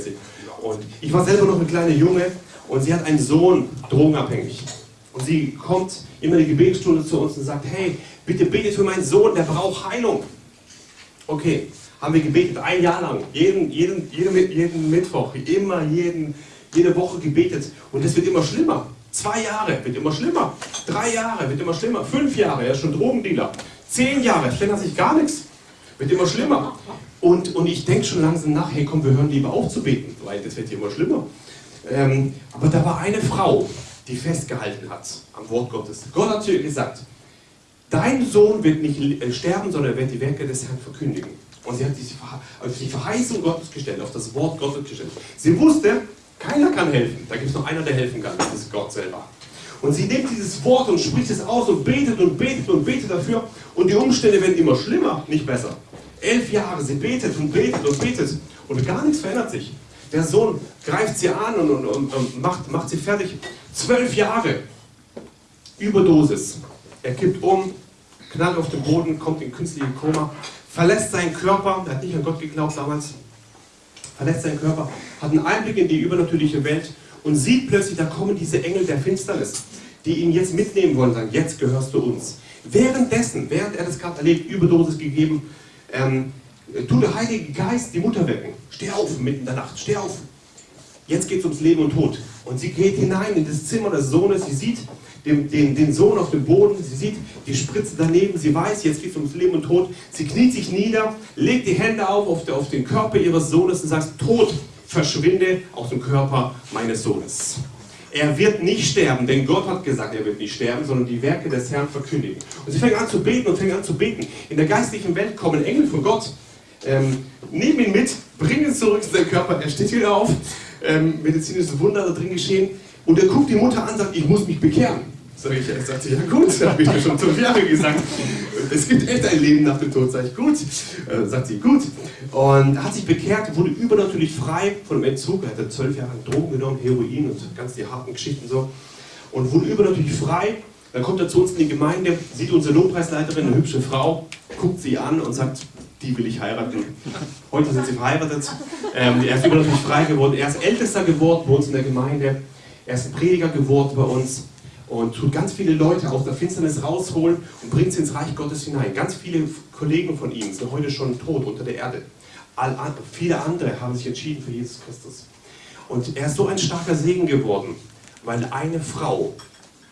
Und ich war selber noch ein kleiner Junge und sie hat einen Sohn, drogenabhängig. Und sie kommt immer in die Gebetsstunde zu uns und sagt, hey, bitte betet für meinen Sohn, der braucht Heilung. Okay, haben wir gebetet, ein Jahr lang, jeden, jeden, jeden, jeden Mittwoch, immer, jeden, jede Woche gebetet. Und es wird immer schlimmer. Zwei Jahre wird immer schlimmer. Drei Jahre wird immer schlimmer. Fünf Jahre, er ist schon Drogendealer. Zehn Jahre, verändert sich gar nichts. Wird immer schlimmer. Und, und ich denke schon langsam nach, hey komm, wir hören lieber auf zu beten, weil das wird immer schlimmer. Ähm, aber da war eine Frau, die festgehalten hat am Wort Gottes. Gott hat zu ihr gesagt, dein Sohn wird nicht äh, sterben, sondern er wird die Werke des Herrn verkündigen. Und sie hat sich auf die Verheißung Gottes gestellt, auf das Wort Gottes gestellt. Sie wusste, keiner kann helfen. Da gibt es noch einer, der helfen kann. Das ist Gott selber. Und sie nimmt dieses Wort und spricht es aus und betet und betet und betet dafür. Und die Umstände werden immer schlimmer, nicht besser. Elf Jahre, sie betet und betet und betet. Und gar nichts verändert sich. Der Sohn greift sie an und, und, und, und macht, macht sie fertig. Zwölf Jahre. Überdosis. Er kippt um, knallt auf den Boden, kommt in künstliche Koma, verlässt seinen Körper. Er hat nicht an Gott geglaubt damals verlässt seinen Körper, hat einen Einblick in die übernatürliche Welt und sieht plötzlich, da kommen diese Engel der Finsternis, die ihn jetzt mitnehmen wollen, sagen, jetzt gehörst du uns. Währenddessen, während er das gerade erlebt, Überdosis gegeben, ähm, tut der Heilige Geist die Mutter wecken. Steh auf, mitten in der Nacht, steh auf. Jetzt geht es ums Leben und Tod. Und sie geht hinein in das Zimmer des Sohnes, sie sieht den, den, den Sohn auf dem Boden, sie sieht die Spritze daneben, sie weiß, jetzt geht es ums Leben und Tod. Sie kniet sich nieder, legt die Hände auf, auf, der, auf den Körper ihres Sohnes und sagt, Tod, verschwinde aus dem Körper meines Sohnes. Er wird nicht sterben, denn Gott hat gesagt, er wird nicht sterben, sondern die Werke des Herrn verkündigen. Und sie fängt an zu beten und fängt an zu beten. In der geistlichen Welt kommen Engel von Gott, ähm, nehmen ihn mit, bringen ihn zurück zu seinem Körper, er steht wieder auf, ähm, medizinisches Wunder da drin geschehen. Und er guckt die Mutter an und sagt, ich muss mich bekehren. Sag ich, er sagt sie, ja gut, habe ich mir schon fünf Jahre gesagt. Es gibt echt ein Leben nach dem Tod, sag ich, gut. Äh, sagt sie, gut. Und hat sich bekehrt, wurde übernatürlich frei von dem Entzug. Er hatte zwölf Jahre Drogen genommen, Heroin und ganz die harten Geschichten so. Und wurde übernatürlich frei. Dann kommt er zu uns in die Gemeinde, sieht unsere Lobpreisleiterin, eine hübsche Frau, guckt sie an und sagt, die will ich heiraten. Heute sind sie verheiratet. Ähm, er ist übernatürlich frei geworden. Er ist Ältester geworden bei uns in der Gemeinde. Er ist ein Prediger geworden bei uns und tut ganz viele Leute aus der Finsternis rausholen und bringt sie ins Reich Gottes hinein. Ganz viele Kollegen von ihm sind heute schon tot unter der Erde. All, viele andere haben sich entschieden für Jesus Christus. Und er ist so ein starker Segen geworden, weil eine Frau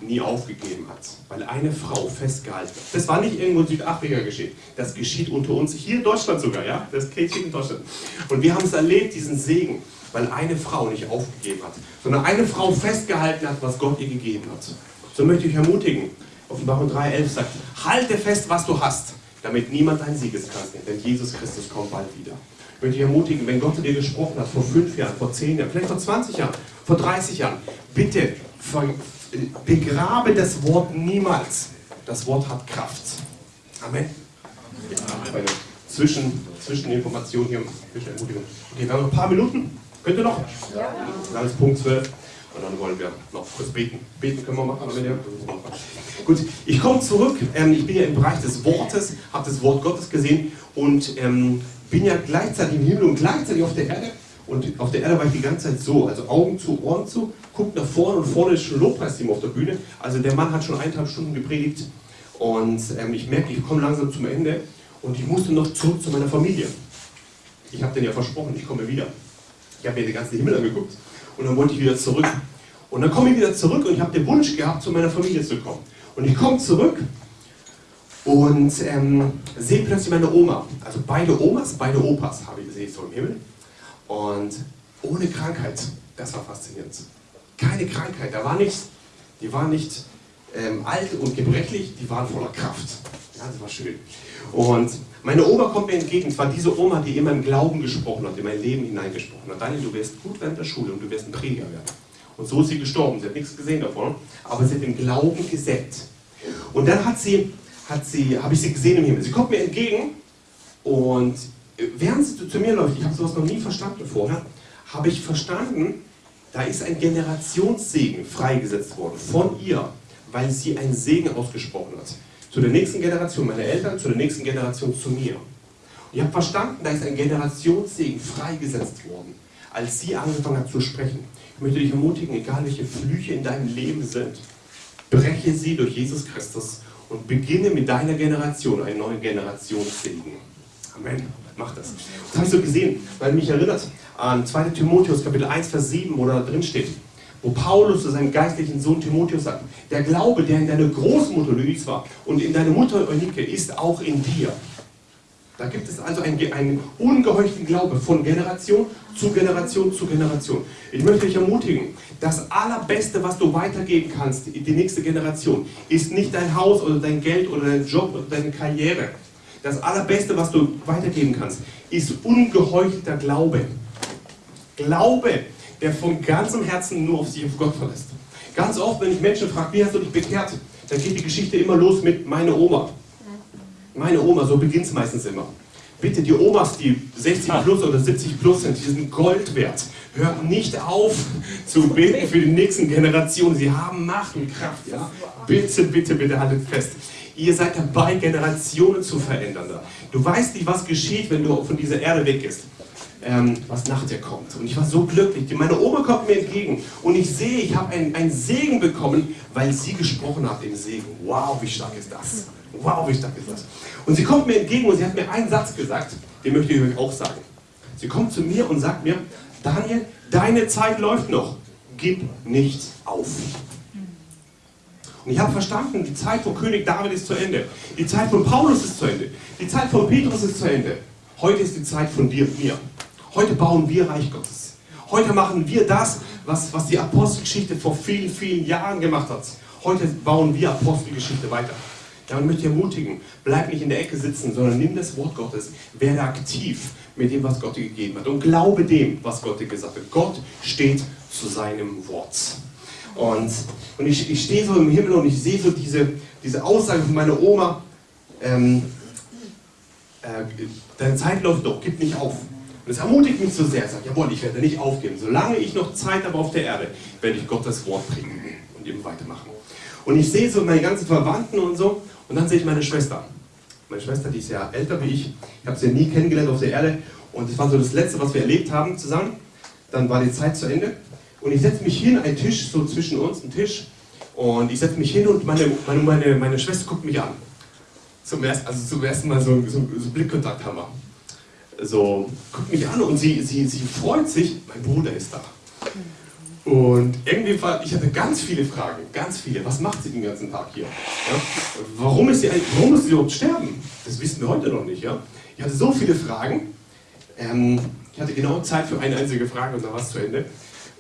nie aufgegeben hat, weil eine Frau festgehalten hat. Das war nicht irgendwo in Südafrika geschehen, das geschieht unter uns, hier in Deutschland sogar, ja, das geschieht in Deutschland. Und wir haben es erlebt, diesen Segen weil eine Frau nicht aufgegeben hat, sondern eine Frau festgehalten hat, was Gott ihr gegeben hat. So möchte ich ermutigen. Offenbarung 3,11 sagt, halte fest, was du hast, damit niemand dein Siegeskranz nimmt, denn Jesus Christus kommt bald wieder. Ich möchte dich ermutigen, wenn Gott zu dir gesprochen hat, vor fünf Jahren, vor zehn Jahren, vielleicht vor 20 Jahren, vor 30 Jahren, bitte begrabe das Wort niemals. Das Wort hat Kraft. Amen. Ja, zwischen, zwischen Information hier. Okay, wir haben noch ein paar Minuten. Könnt ihr noch? Ja. Dann ist Punkt 12. Und dann wollen wir noch kurz beten. Beten können wir machen, wenn ihr. Gut, ich komme zurück. Ähm, ich bin ja im Bereich des Wortes, habe das Wort Gottes gesehen und ähm, bin ja gleichzeitig im Himmel und gleichzeitig auf der Erde. Und auf der Erde war ich die ganze Zeit so, also Augen zu, Ohren zu, guckt nach vorne und vorne ist schon Lobpreisteam auf der Bühne. Also der Mann hat schon eineinhalb Stunden gepredigt und ähm, ich merke, ich komme langsam zum Ende und ich musste noch zurück zu meiner Familie. Ich habe denen ja versprochen, ich komme wieder. Ich habe mir den ganzen Himmel angeguckt und dann wollte ich wieder zurück. Und dann komme ich wieder zurück und ich habe den Wunsch gehabt, zu meiner Familie zu kommen. Und ich komme zurück und ähm, sehe plötzlich meine Oma. Also beide Omas, beide Opas habe ich, sehe ich so im Himmel. Und ohne Krankheit. Das war faszinierend. Keine Krankheit, da war nichts. Die waren nicht ähm, alt und gebrechlich, die waren voller Kraft. Ja, das war schön. Und meine Oma kommt mir entgegen, zwar diese Oma, die immer im Glauben gesprochen hat, in mein Leben hineingesprochen hat. Daniel, du wirst gut während der Schule und du wirst ein Prediger werden. Und so ist sie gestorben. Sie hat nichts gesehen davon, aber sie hat den Glauben gesägt. Und dann hat sie, hat sie, habe ich sie gesehen im Himmel. Sie kommt mir entgegen und während sie zu mir läuft, ich habe sowas noch nie verstanden vorher, habe ich verstanden, da ist ein Generationssegen freigesetzt worden von ihr, weil sie einen Segen ausgesprochen hat zu der nächsten Generation, meine Eltern, zu der nächsten Generation zu mir. Und ich habe verstanden, da ist ein Generationssegen freigesetzt worden, als sie angefangen hat zu sprechen. Ich möchte dich ermutigen, egal welche Flüche in deinem Leben sind, breche sie durch Jesus Christus und beginne mit deiner Generation einen neuen Generationssegen. Amen. Mach das. Das habe ich so gesehen, weil mich erinnert an 2. Timotheus Kapitel 1, Vers 7, wo da drin steht, wo Paulus zu seinem geistlichen Sohn Timotheus sagt, der Glaube, der in deiner Großmutter Luis war und in deiner Mutter Eunike, ist auch in dir. Da gibt es also einen, einen ungeheuchten Glaube von Generation zu Generation zu Generation. Ich möchte dich ermutigen, das Allerbeste, was du weitergeben kannst, die nächste Generation, ist nicht dein Haus oder dein Geld oder dein Job oder deine Karriere. Das Allerbeste, was du weitergeben kannst, ist ungeheuchelter Glaube. Glaube, der von ganzem Herzen nur auf sich auf Gott verlässt. Ganz oft, wenn ich Menschen frage, wie hast du dich bekehrt, dann geht die Geschichte immer los mit meine Oma. Meine Oma, so beginnt es meistens immer. Bitte, die Omas, die 60 plus oder 70 plus sind, die sind Gold wert. Hört nicht auf zu beten für die nächsten Generationen. Sie haben Macht und Kraft. Ja? Bitte, bitte, bitte haltet fest. Ihr seid dabei, Generationen zu verändern. Du weißt nicht, was geschieht, wenn du von dieser Erde weggehst. Ähm, was nach dir kommt. Und ich war so glücklich. Meine Oma kommt mir entgegen und ich sehe, ich habe einen Segen bekommen, weil sie gesprochen hat im Segen. Wow, wie stark ist das? Wow, wie stark ist das? Und sie kommt mir entgegen und sie hat mir einen Satz gesagt, den möchte ich euch auch sagen. Sie kommt zu mir und sagt mir, Daniel, deine Zeit läuft noch. Gib nicht auf. Und ich habe verstanden, die Zeit von König David ist zu Ende. Die Zeit von Paulus ist zu Ende. Die Zeit von Petrus ist zu Ende. Heute ist die Zeit von dir und mir. Heute bauen wir Reich Gottes. Heute machen wir das, was, was die Apostelgeschichte vor vielen, vielen Jahren gemacht hat. Heute bauen wir Apostelgeschichte weiter. Ja, und möchte ich ermutigen, bleib nicht in der Ecke sitzen, sondern nimm das Wort Gottes, werde aktiv mit dem, was Gott dir gegeben hat und glaube dem, was Gott dir gesagt hat. Gott steht zu seinem Wort. Und, und ich, ich stehe so im Himmel und ich sehe so diese, diese Aussage von meiner Oma, ähm, äh, deine Zeit läuft doch, gib nicht auf. Und das ermutigt mich so sehr. Sage, jawohl, ich werde nicht aufgeben. Solange ich noch Zeit habe auf der Erde, werde ich Gottes Wort predigen und eben weitermachen. Und ich sehe so meine ganzen Verwandten und so. Und dann sehe ich meine Schwester. Meine Schwester, die ist ja älter wie ich. Ich habe sie ja nie kennengelernt auf der Erde. Und das war so das Letzte, was wir erlebt haben zusammen. Dann war die Zeit zu Ende. Und ich setze mich hin, ein Tisch so zwischen uns, ein Tisch. Und ich setze mich hin und meine, meine, meine, meine Schwester guckt mich an. Zum ersten, also zum ersten Mal so, so, so Blickkontakt haben wir. So, guckt mich an und sie, sie, sie freut sich, mein Bruder ist da. Und irgendwie war, ich hatte ganz viele Fragen, ganz viele. Was macht sie den ganzen Tag hier? Ja? Warum, ist sie, warum muss sie überhaupt sterben? Das wissen wir heute noch nicht. Ja? Ich hatte so viele Fragen. Ähm, ich hatte genau Zeit für eine einzige Frage und dann war es zu Ende.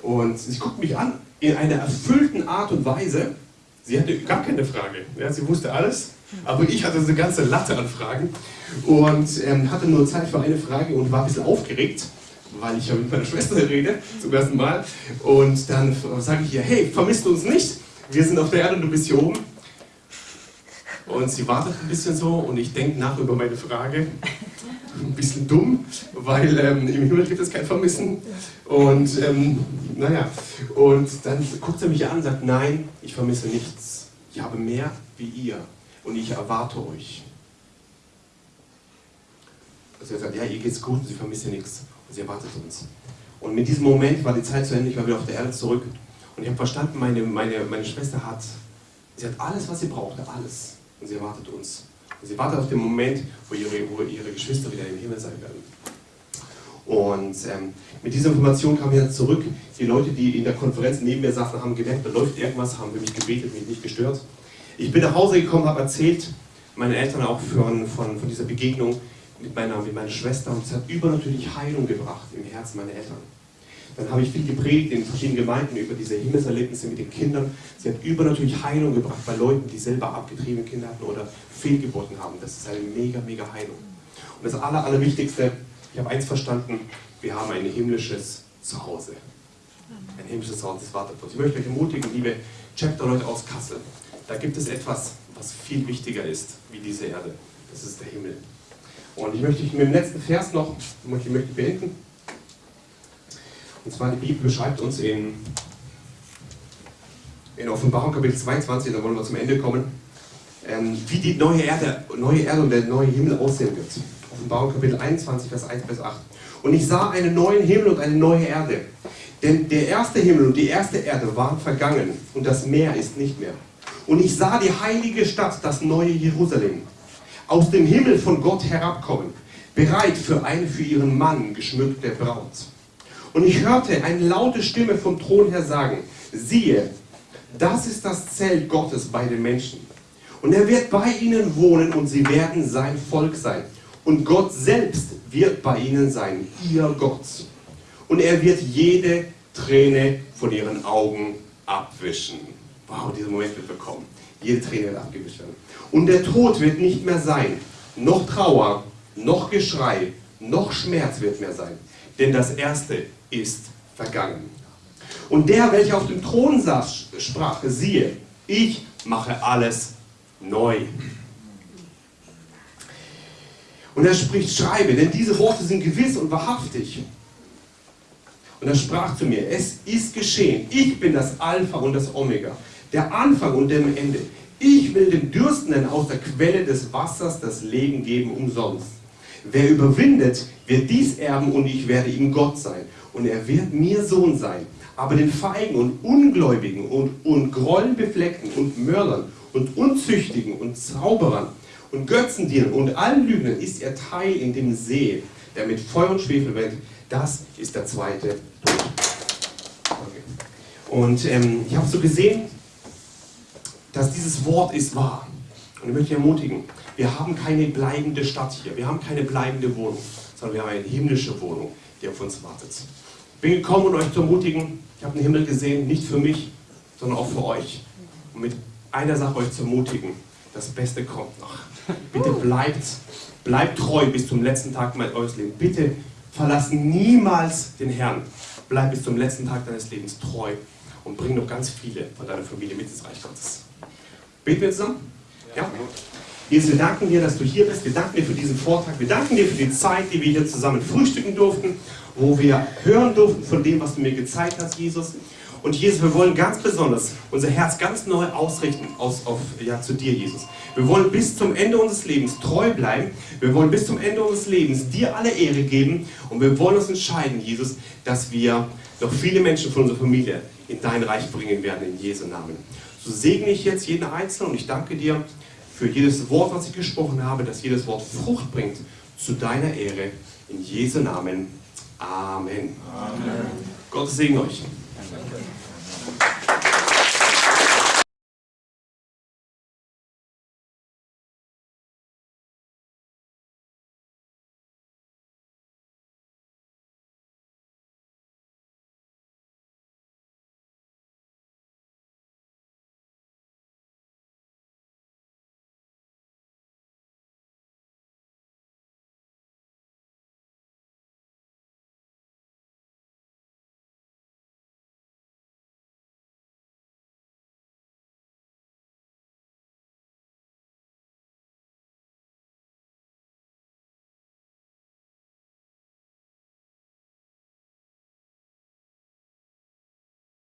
Und sie guckt mich an in einer erfüllten Art und Weise. Sie hatte gar keine Frage. Ja? Sie wusste alles. Aber ich hatte eine ganze Latte an Fragen und ähm, hatte nur Zeit für eine Frage und war ein bisschen aufgeregt weil ich ja mit meiner Schwester rede, zum ersten Mal. Und dann sage ich ihr, hey, vermisst uns nicht? Wir sind auf der Erde und du bist hier oben. Und sie wartet ein bisschen so und ich denke nach über meine Frage. Ein bisschen dumm, weil ähm, im Himmel gibt es kein Vermissen. Und ähm, naja, und dann guckt sie mich an und sagt, nein, ich vermisse nichts. Ich habe mehr wie ihr und ich erwarte euch. Also er sagt, ja, ihr geht's gut, sie vermisse nichts. Sie erwartet uns. Und mit diesem Moment war die Zeit zu Ende, ich war wieder auf der Erde zurück. Und ich habe verstanden, meine, meine, meine Schwester hat, sie hat alles, was sie brauchte, alles. Und sie erwartet uns. Und sie wartet auf den Moment, wo ihre, wo ihre Geschwister wieder im Himmel sein werden. Und ähm, mit dieser Information kam ich dann zurück. Die Leute, die in der Konferenz neben mir saßen, haben gemerkt, da läuft irgendwas, haben für mich gebetet, mich nicht gestört. Ich bin nach Hause gekommen, habe erzählt, meine Eltern auch von, von, von dieser Begegnung mit meiner, mit meiner Schwester und es hat übernatürlich Heilung gebracht im Herzen meiner Eltern. Dann habe ich viel gepredigt in verschiedenen Gemeinden über diese Himmelserlebnisse mit den Kindern. Sie hat übernatürlich Heilung gebracht bei Leuten, die selber abgetriebene Kinder hatten oder Fehlgeburten haben. Das ist eine mega, mega Heilung. Und das Aller, Allerwichtigste, ich habe eins verstanden, wir haben ein himmlisches Zuhause. Ein himmlisches Zuhause, das wartet uns. Ich möchte euch ermutigen, liebe Chapter-Leute aus Kassel, da gibt es etwas, was viel wichtiger ist wie diese Erde. Das ist der Himmel. Und ich möchte mit dem letzten Vers noch, ich möchte beenden. Und zwar die Bibel beschreibt uns in, in Offenbarung Kapitel 22, da wollen wir zum Ende kommen, ähm, wie die neue Erde, neue Erde und der neue Himmel aussehen wird. Offenbarung Kapitel 21, Vers 1 bis 8. Und ich sah einen neuen Himmel und eine neue Erde. Denn der erste Himmel und die erste Erde waren vergangen und das Meer ist nicht mehr. Und ich sah die heilige Stadt, das neue Jerusalem, aus dem Himmel von Gott herabkommen, bereit für eine für ihren Mann geschmückte Braut. Und ich hörte eine laute Stimme vom Thron her sagen, siehe, das ist das Zelt Gottes bei den Menschen. Und er wird bei ihnen wohnen und sie werden sein Volk sein. Und Gott selbst wird bei ihnen sein, ihr Gott. Und er wird jede Träne von ihren Augen abwischen. Wow, dieser Moment wird bekommen. Jede Träne wird abgewischt werden. Und der Tod wird nicht mehr sein. Noch Trauer, noch Geschrei, noch Schmerz wird mehr sein. Denn das Erste ist vergangen. Und der, welcher auf dem Thron saß, sprach, siehe, ich mache alles neu. Und er spricht, schreibe, denn diese Worte sind gewiss und wahrhaftig. Und er sprach zu mir, es ist geschehen, ich bin das Alpha und das Omega, der Anfang und der Ende. Ich will den Dürstenden aus der Quelle des Wassers das Leben geben umsonst. Wer überwindet, wird dies erben und ich werde ihm Gott sein. Und er wird mir Sohn sein. Aber den Feigen und Ungläubigen und, und Grollenbefleckten und Mördern und Unzüchtigen und Zauberern und Götzendienern und allen Lügnern ist ihr Teil in dem See, der mit Feuer und Schwefel brennt. Das ist der zweite Tod. Okay. Und ähm, ich habe so gesehen, dass dieses Wort ist wahr. Und ich möchte ermutigen, wir haben keine bleibende Stadt hier, wir haben keine bleibende Wohnung, sondern wir haben eine himmlische Wohnung, die auf uns wartet. Ich bin gekommen, um euch zu ermutigen, ich habe den Himmel gesehen, nicht für mich, sondern auch für euch. Und mit einer Sache euch zu ermutigen, das Beste kommt noch. Bitte bleibt, bleibt treu bis zum letzten Tag eures Lebens. Bitte verlass niemals den Herrn. Bleib bis zum letzten Tag deines Lebens treu und bring noch ganz viele von deiner Familie mit ins Reich Gottes. Beten wir zusammen? Ja? Jesus, wir danken dir, dass du hier bist. Wir danken dir für diesen Vortrag. Wir danken dir für die Zeit, die wir hier zusammen frühstücken durften, wo wir hören durften von dem, was du mir gezeigt hast, Jesus. Und Jesus, wir wollen ganz besonders unser Herz ganz neu ausrichten aus, auf, ja, zu dir, Jesus. Wir wollen bis zum Ende unseres Lebens treu bleiben. Wir wollen bis zum Ende unseres Lebens dir alle Ehre geben. Und wir wollen uns entscheiden, Jesus, dass wir noch viele Menschen von unserer Familie in dein Reich bringen werden, in Jesu Namen. So segne ich jetzt jeden Einzelnen und ich danke dir für jedes Wort, was ich gesprochen habe, dass jedes Wort Frucht bringt zu deiner Ehre. In Jesu Namen. Amen. Amen. Gottes Segen euch. Danke.